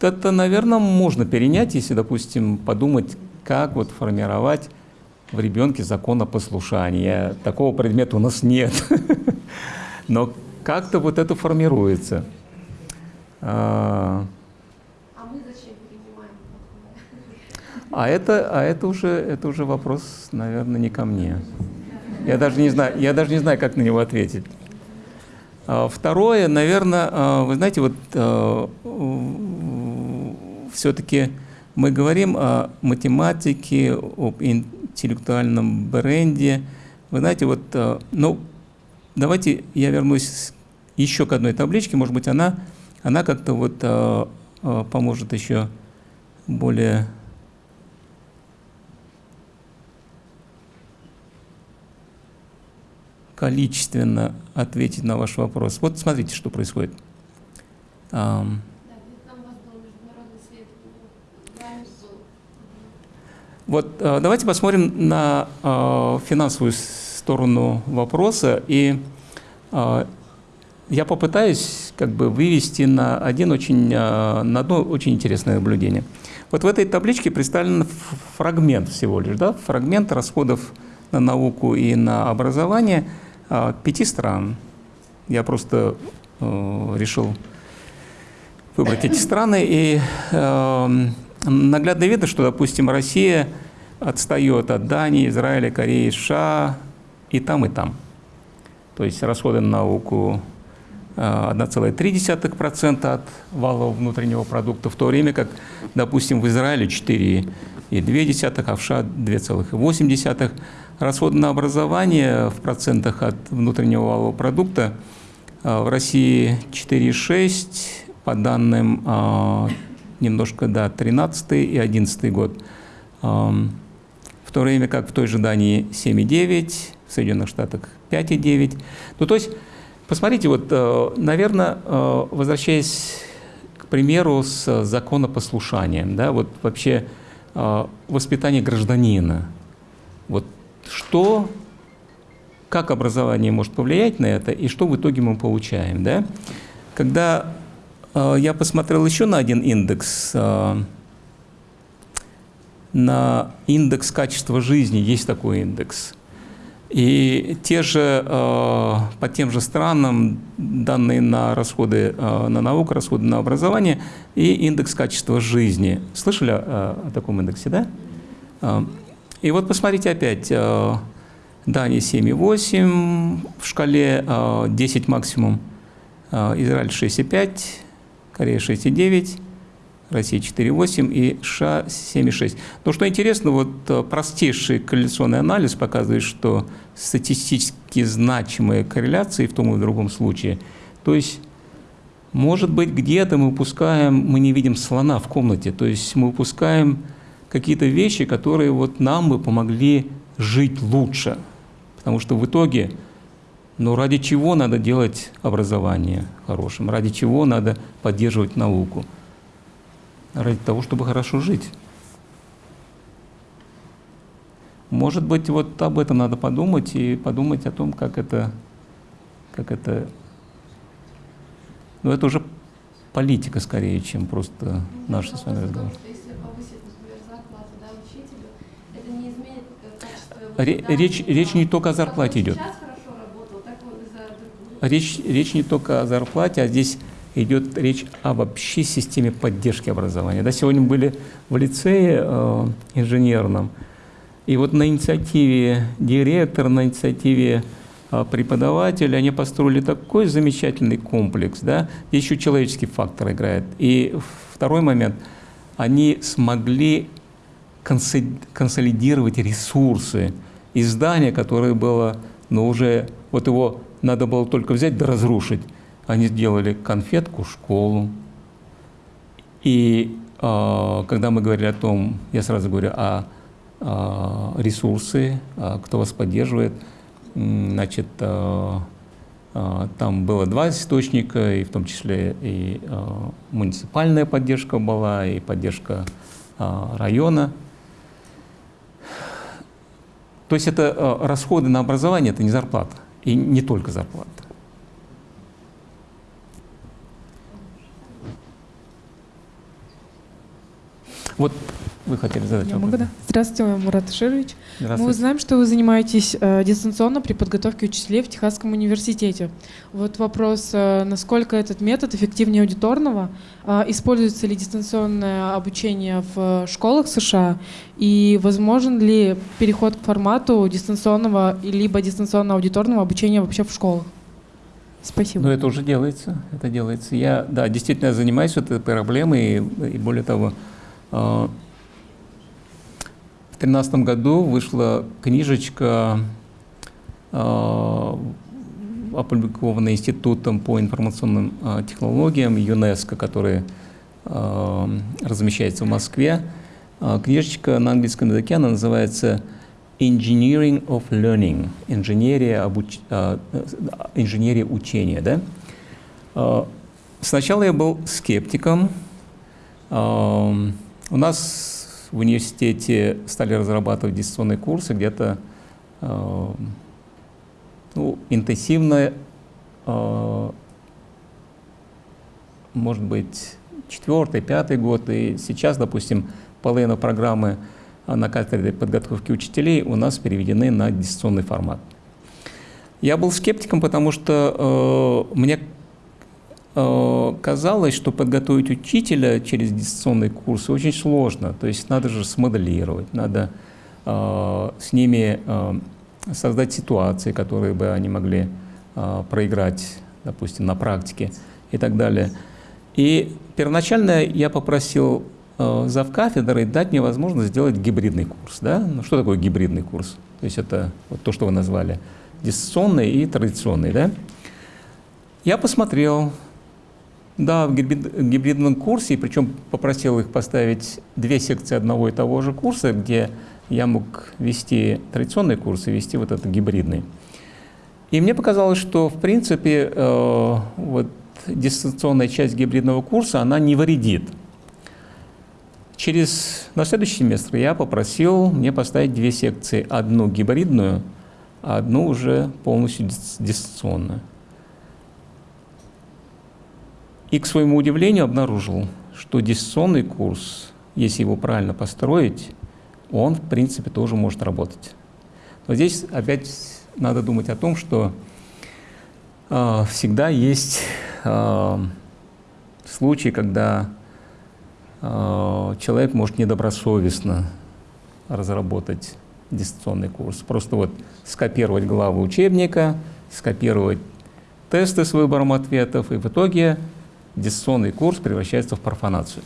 это, наверное, можно перенять, если, допустим, подумать, как вот формировать в ребенке законопослушание. Такого предмета у нас нет. Но как-то вот это формируется. А, а это, а это уже, это уже вопрос, наверное, не ко мне. Я даже не знаю, я даже не знаю, как на него ответить. А, второе, наверное, а, вы знаете, вот а, все-таки мы говорим о математике, об интеллектуальном бренде. Вы знаете, вот, ну, давайте я вернусь еще к одной табличке, может быть, она, она как-то вот поможет еще более количественно ответить на ваш вопрос. Вот смотрите, что происходит. Вот э, давайте посмотрим на э, финансовую сторону вопроса, и э, я попытаюсь как бы вывести на один очень, на одно очень интересное наблюдение. Вот в этой табличке представлен фрагмент всего лишь, да, фрагмент расходов на науку и на образование – пяти стран. Я просто решил выбрать эти страны. И э, наглядно видно, что, допустим, Россия отстает от Дании, Израиля, Кореи, США и там, и там. То есть расходы на науку 1,3% э, от валового внутреннего продукта, в то время как, допустим, в Израиле 4,2%, а в США 2,8%. Расходы на образование в процентах от внутреннего валового продукта а, в России 4,6, по данным а, немножко, да, 13 и 11 год. В то время как в той же Дании 7,9, в Соединенных Штатах 5,9. Ну, то есть, посмотрите, вот, э, наверное, э, возвращаясь к примеру с законопослушанием, да, вот вообще э, воспитание гражданина. Вот что, как образование может повлиять на это и что в итоге мы получаем. Да? Когда я посмотрел еще на один индекс, э, на индекс качества жизни, есть такой индекс. И те же, э, по тем же странам данные на расходы э, на науку, расходы на образование и индекс качества жизни. Слышали о, таком индексе, да? Э, и вот посмотрите опять, э, Дания 7,8 в шкале, 10 э, максимум, э, Израиль 6,5, Корея 6,9, Россия 4,8 и США 7,6. Но что интересно, вот простейший корреляционный анализ показывает, что статистически значимые корреляции в том и в другом случае. То есть, может быть, где-то мы упускаем, мы не видим слона в комнате, то есть мы упускаем какие-то вещи, которые вот нам бы помогли жить лучше. Потому что в итоге, ну ради чего надо делать образование хорошим, ради чего надо поддерживать науку? Ради того, чтобы хорошо жить. Может быть, вот об этом надо подумать и подумать о том, как это, как это, ну это уже политика скорее, чем просто наш с вами разговор. речь, речь не только о зарплате идет. Речь, речь не только о зарплате, а здесь идет речь об общей системе поддержки образования. Да, сегодня были в лицее э, инженерном, и вот на инициативе директора, на инициативе э, преподавателя они построили такой замечательный комплекс, да, здесь еще человеческий фактор играет. И второй момент, они смогли консолидировать ресурсы, издание, которое было, ну уже, вот его надо было только взять да разрушить. Они сделали конфетку, школу. И э, когда мы говорили о том, я сразу говорю о, о ресурсы, о, кто вас поддерживает, значит, э, э, там было два источника, и в том числе и э, муниципальная поддержка была, и поддержка э, района. То есть это расходы на образование, это не зарплата. И не только зарплата. Вот вы хотели задать Я вопрос? могу, да? Здравствуйте, Мурат Ширович. Здравствуйте. Мы знаем, что вы занимаетесь э, дистанционно при подготовке учителей в Техасском университете. Вот вопрос, э, насколько этот метод эффективнее аудиторного? Э, используется ли дистанционное обучение в школах США? И возможен ли переход к формату дистанционного либо дистанционно-аудиторного обучения вообще в школах? Спасибо. Но это уже делается, это делается. Я, да, действительно занимаюсь этой проблемой, и, и более того, э, в 2013 году вышла книжечка, э, опубликованная Институтом по информационным э, технологиям ЮНЕСКО, который э, размещается в Москве. Книжечка на английском языке, она называется Engineering of Learning, инженерия, обуч... инженерия учения. Да? Сначала я был скептиком. Э, У нас в университете стали разрабатывать дистанционные курсы где-то э, ну, интенсивно, э, может быть, четвертый, пятый год. И сейчас, допустим, половина программы на кафедре подготовки учителей у нас переведены на дистанционный формат. Я был скептиком, потому что э, мне э, казалось, что подготовить учителя через дистанционные курсы очень сложно. То есть надо же смоделировать, надо э, с ними э, создать ситуации, которые бы они могли э, проиграть, допустим, на практике и так далее. И первоначально я попросил э, завкафедры дать мне возможность сделать гибридный курс. Да? Ну, что такое гибридный курс? То есть это вот то, что вы назвали, дистанционный и традиционный. Да? Я посмотрел, да, в гибридном курсе, причем попросил их поставить две секции одного и того же курса, где я мог вести традиционный курс и вести вот этот гибридный. И мне показалось, что в принципе э, вот дистанционная часть гибридного курса, она не вредит. Через, на следующий семестр я попросил мне поставить две секции. Одну гибридную, а одну уже полностью дистанционную. И, к своему удивлению, обнаружил, что дистанционный курс, если его правильно построить, он, в принципе, тоже может работать. Но здесь опять надо думать о том, что э, всегда есть э, случаи, когда э, человек может недобросовестно разработать дистанционный курс. Просто вот скопировать главы учебника, скопировать тесты с выбором ответов, и в итоге дистанционный курс превращается в профанацию.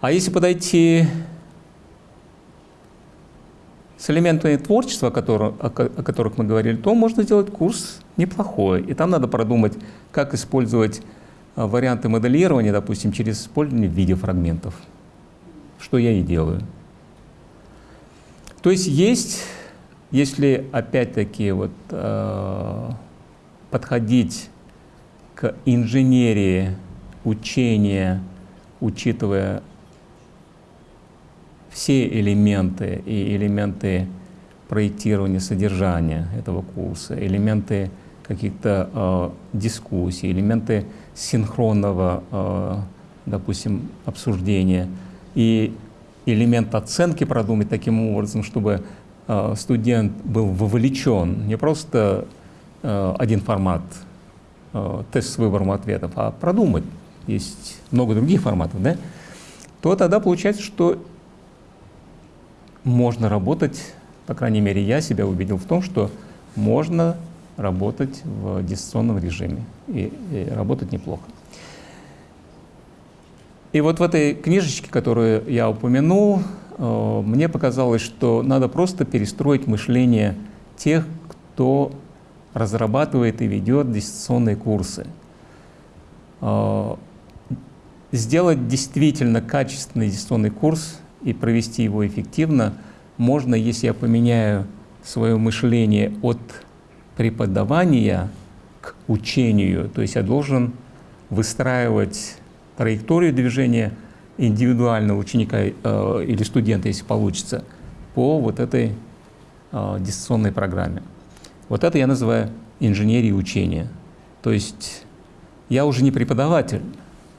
А если подойти с элементами творчества, о, которых мы говорили, то можно сделать курс неплохой. И там надо продумать, как использовать а, варианты моделирования, допустим, через использование видеофрагментов, что я и делаю. То есть есть, если опять-таки вот, э, подходить к инженерии учения, учитывая все элементы и элементы проектирования содержания этого курса, элементы каких-то э, дискуссий, элементы синхронного, э, допустим, обсуждения и элемент оценки продумать таким образом, чтобы э, студент был вовлечен, не просто э, один формат, тест с выбором ответов, а продумать, есть много других форматов, да, то тогда получается, что можно работать, по крайней мере, я себя убедил в том, что можно работать в дистанционном режиме и, и работать неплохо. И вот в этой книжечке, которую я упомянул, э, мне показалось, что надо просто перестроить мышление тех, кто разрабатывает и ведет дистанционные курсы. Э, сделать действительно качественный дистанционный курс и провести его эффективно можно, если я поменяю свое мышление от преподавания к учению. То есть я должен выстраивать траекторию движения индивидуального ученика э, или студента, если получится, по вот этой э, дистанционной программе. Вот это я называю инженерией учения. То есть я уже не преподаватель,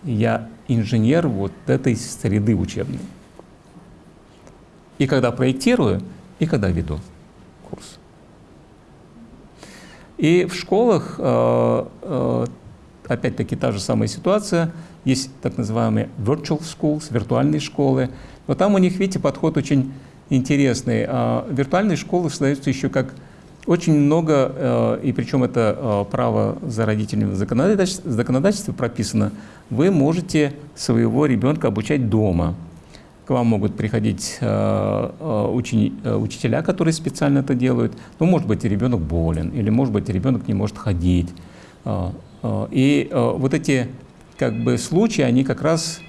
я инженер вот этой среды учебной. И когда проектирую, и когда веду курс. И в школах, э, э, опять-таки, та же самая ситуация. Есть так называемые virtual schools, виртуальные школы. Но там у них, видите, подход очень интересный. А виртуальные школы создаются еще как очень много, э, и причем это право за родителями в законодательстве прописано, вы можете своего ребенка обучать дома. К вам могут приходить э, э, учени, э, учителя, которые специально это делают. Ну, может быть, ребенок болен, или, может быть, ребенок не может ходить. И вот эти как бы, случаи, они как раз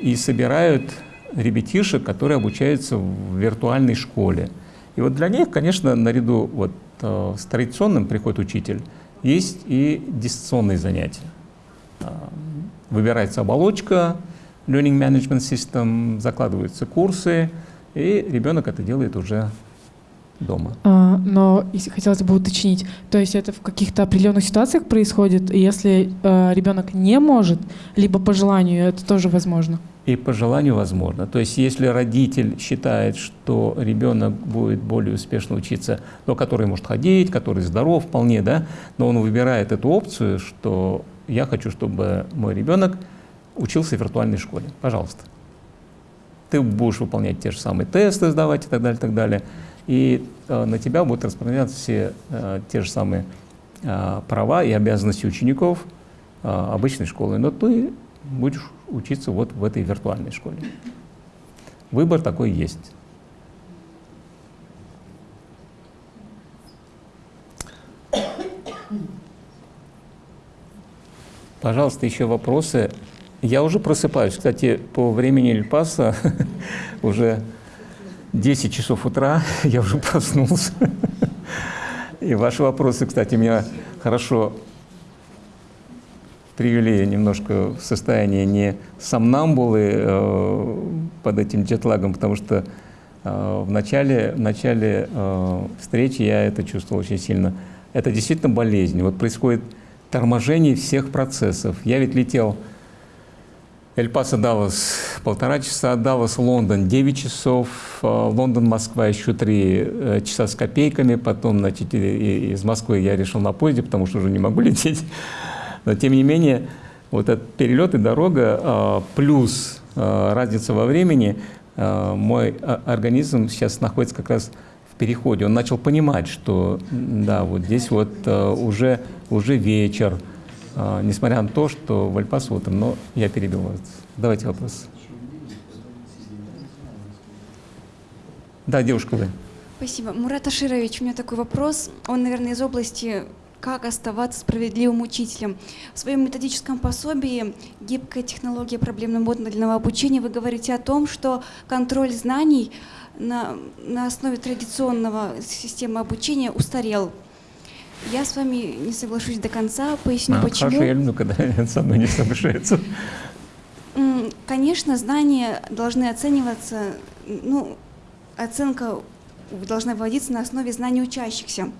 и собирают ребятишек, которые обучаются в виртуальной школе. И вот для них, конечно, наряду вот, с традиционным приход учитель, есть и дистанционные занятия. Выбирается оболочка, Learning Management System, закладываются курсы, и ребенок это делает уже дома. А, но если хотелось бы уточнить, то есть это в каких-то определенных ситуациях происходит, и если э, ребенок не может, либо по желанию, это тоже возможно? И по желанию возможно. То есть если родитель считает, что ребенок будет более успешно учиться, но который может ходить, который здоров вполне, да, но он выбирает эту опцию, что я хочу, чтобы мой ребенок учился в виртуальной школе. Пожалуйста. Ты будешь выполнять те же самые тесты, сдавать и так далее, и так далее. И э, на тебя будут распространяться все э, те же самые э, права и обязанности учеников э, обычной школы. Но ты будешь учиться вот в этой виртуальной школе. Выбор такой есть. Пожалуйста, еще вопросы. Я уже просыпаюсь. Кстати, по времени Эльпаса уже 10 часов утра, я уже проснулся. И ваши вопросы, кстати, меня хорошо привели немножко в состояние не сомнамбулы э, под этим джетлагом, потому что э, в начале, в начале э, встречи я это чувствовал очень сильно. Это действительно болезнь. Вот происходит торможение всех процессов. Я ведь летел Эль-Пасо, Даллас полтора часа, Даллас, Лондон 9 часов, э, Лондон, Москва еще 3 э, часа с копейками, потом значит, из Москвы я решил на поезде, потому что уже не могу лететь. Но тем не менее, вот этот перелет и дорога э, плюс разница во времени, мой организм сейчас находится как раз в переходе. Он начал понимать, что да, вот здесь вот уже, уже вечер, а, несмотря на то, что в Альпасу утром, но я перебил вас. Давайте вопрос. Да, девушка вы. Спасибо. Мурат Аширович, у меня такой вопрос. Он, наверное, из области как оставаться справедливым учителем. В своем методическом пособии «Гибкая технология проблемно-модульного обучения» вы говорите о том, что контроль знаний на, на основе традиционного системы обучения устарел. Я с вами не соглашусь до конца, поясню а, почему. Хорошо, я люблю, когда со мной не соглашаются. Конечно, знания должны оцениваться, ну, оценка должна вводиться на основе знаний учащихся.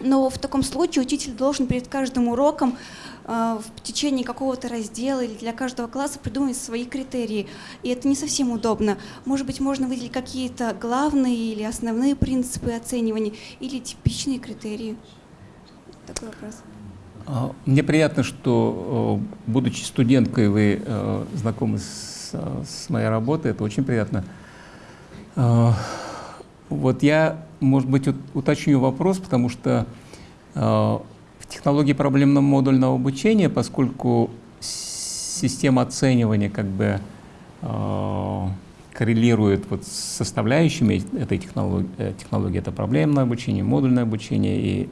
Но в таком случае учитель должен перед каждым уроком э, в течение какого-то раздела или для каждого класса придумать свои критерии. И это не совсем удобно. Может быть, можно выделить какие-то главные или основные принципы оценивания или типичные критерии такой вопрос. А, мне приятно, что, э, будучи студенткой, вы э, знакомы с, с моей работой. Это очень приятно. Вот я, может быть, уточню вопрос, потому что э, в технологии проблемно-модульного обучения, поскольку система оценивания как бы коррелирует вот с составляющими этой технологии, технологии это проблемное обучение, модульное обучение и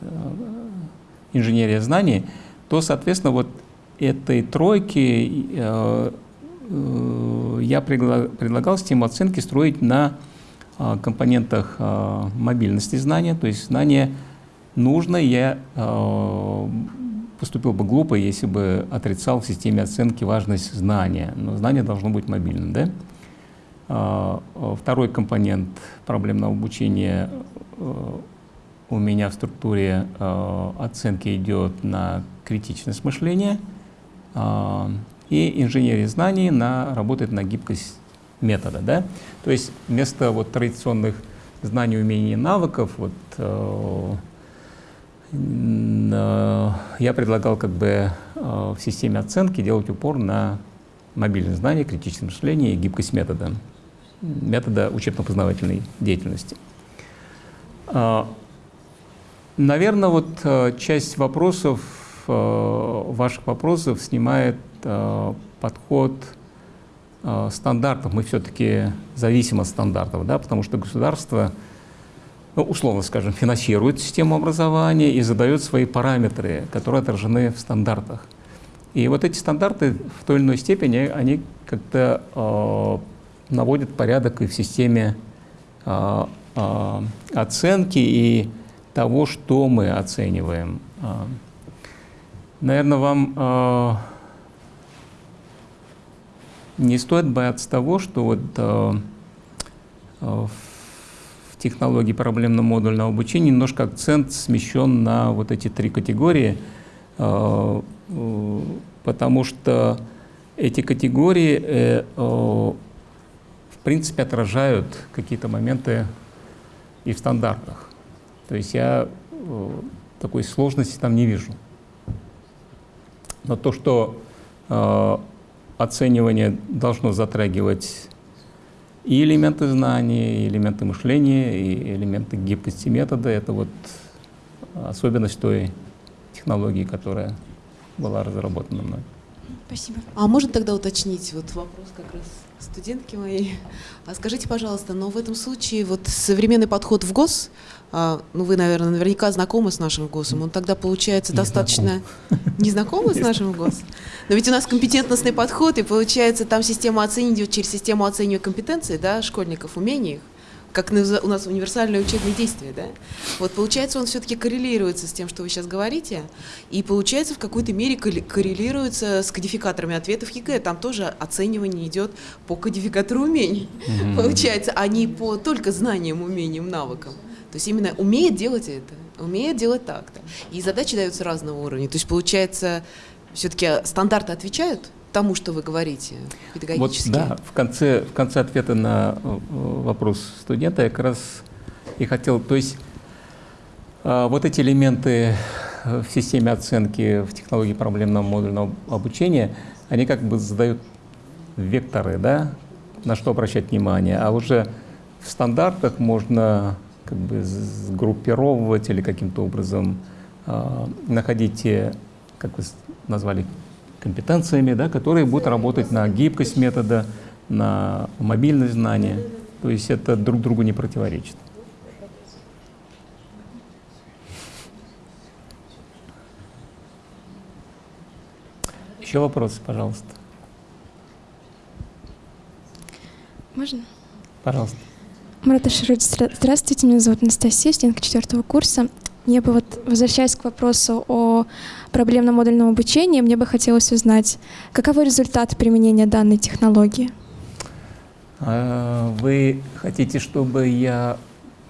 Э, инженерия знаний, то, соответственно, вот этой тройки э, э, я предлагал систему оценки строить на компонентах мобильности знания, то есть знание нужно, я поступил бы глупо, если бы отрицал в системе оценки важность знания, но знание должно быть мобильным. Да? А, второй компонент проблемного обучения у меня в структуре оценки идет на критичность мышления, и инженерия знаний на, работает на гибкость метода. Да? То есть вместо вот традиционных знаний, умений и навыков вот, я предлагал как бы в системе оценки делать упор на мобильные знания, критическое мышление и гибкость метода, метода учебно-познавательной деятельности. А, Наверное, вот часть вопросов, ваших вопросов снимает подход стандартов. Мы все-таки зависим от стандартов, да, потому что государство ну, условно скажем, финансирует систему образования и задает свои параметры, которые отражены в стандартах. И вот эти стандарты в той или иной степени, они как-то э, наводят порядок и в системе э, э, оценки и того, что мы оцениваем. Наверное, вам э, не стоит бояться того, что вот э, в технологии проблемно-модульного обучения немножко акцент смещен на вот эти три категории, э, э, потому что эти категории э, в принципе отражают какие-то моменты и в стандартах. То есть я такой сложности там не вижу. Но то, что оценивание должно затрагивать и элементы знаний, и элементы мышления, и элементы гибкости метода — это вот особенность той технологии, которая была разработана мной. Спасибо. А можно тогда уточнить вот вопрос как раз студентки моей? А скажите, пожалуйста, но в этом случае вот современный подход ФГОС, а, ну вы, наверное, наверняка знакомы с нашим ФГОСом, он тогда получается не достаточно... Знаком. Не знакомы с нашим ФГОСом? Но ведь у нас компетентностный подход, и получается там система оценивания через систему оценивания компетенций, да, школьников, умений их, как у нас универсальное учебное действие, да? Вот получается, он все-таки коррелируется с тем, что вы сейчас говорите, и получается в какой-то мере коррелируется с кодификаторами ответов ЕГЭ. Там тоже оценивание идет по кодификатору умений, mm-hmm. получается, а не по только знаниям, умениям, навыкам. То есть именно умеет делать это, умеет делать так-то. И задачи даются разного уровня. То есть получается, все-таки стандарты отвечают тому, что вы говорите педагогически? Вот, да, в конце, в конце ответа на э, вопрос студента я как раз и хотел, то есть э, вот эти элементы в системе оценки в технологии проблемного модульного обучения, они как бы задают векторы, да, на что обращать внимание, а уже в стандартах можно как бы сгруппировывать или каким-то образом э, находить те, как вы назвали, компетенциями, да, которые будут работать на гибкость метода, на мобильность знания. То есть это друг другу не противоречит. Еще вопросы, пожалуйста. Можно? Пожалуйста. Марат Аширович, здравствуйте, меня зовут Анастасия, студентка четвертого курса. Мне бы вот, возвращаясь к вопросу о проблемном модульном обучении, мне бы хотелось узнать, каковы результаты применения данной технологии? А, вы хотите, чтобы я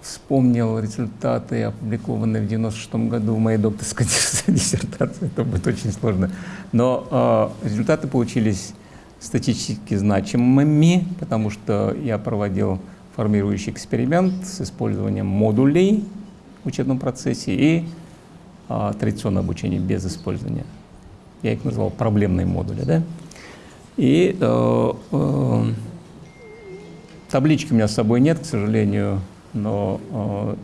вспомнил результаты, опубликованные в 96 году в моей докторской диссертации? Это будет очень сложно. Но э, результаты получились статистически значимыми, потому что я проводил формирующий эксперимент с использованием модулей учебном процессе и а, традиционное обучение без использования. Я их назвал проблемные модули. Да? И э, э, таблички у меня с собой нет, к сожалению, но э,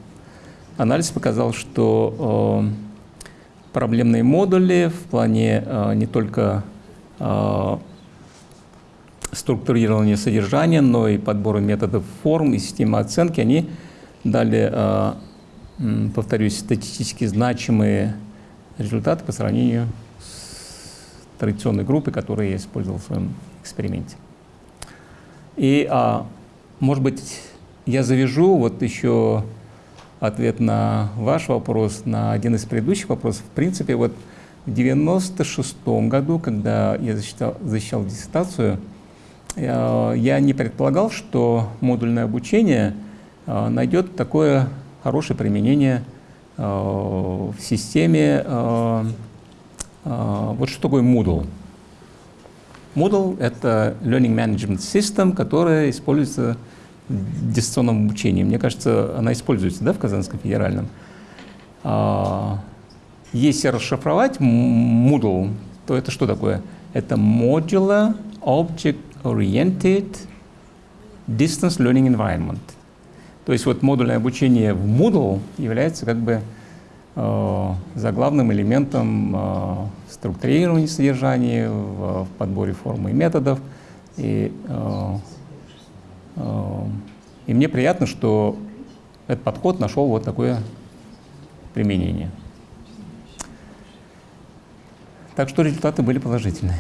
анализ показал, что э, проблемные модули в плане э, не только э, структурирования содержания, но и подбора методов форм и системы оценки, они дали э, повторюсь, статистически значимые результаты по сравнению с традиционной группой, которую я использовал в своем эксперименте. И, а, может быть, я завяжу вот еще ответ на ваш вопрос, на один из предыдущих вопросов. В принципе, вот в 96 году, когда я защищал, защищал диссертацию, э, я не предполагал, что модульное обучение э, найдет такое хорошее применение э, в системе. Вот что такое Moodle? Moodle — это Learning Management System, которая используется в дистанционном обучении. Мне кажется, она используется да, в Казанском федеральном. Если расшифровать Moodle, то это что такое? Это Modular Object Oriented Distance Learning Environment. То есть вот модульное обучение в Moodle является как бы э, заглавным элементом э, структурирования содержания, в, в подборе формы и методов. И, э, э, и мне приятно, что этот подход нашел вот такое применение. Так что результаты были положительные.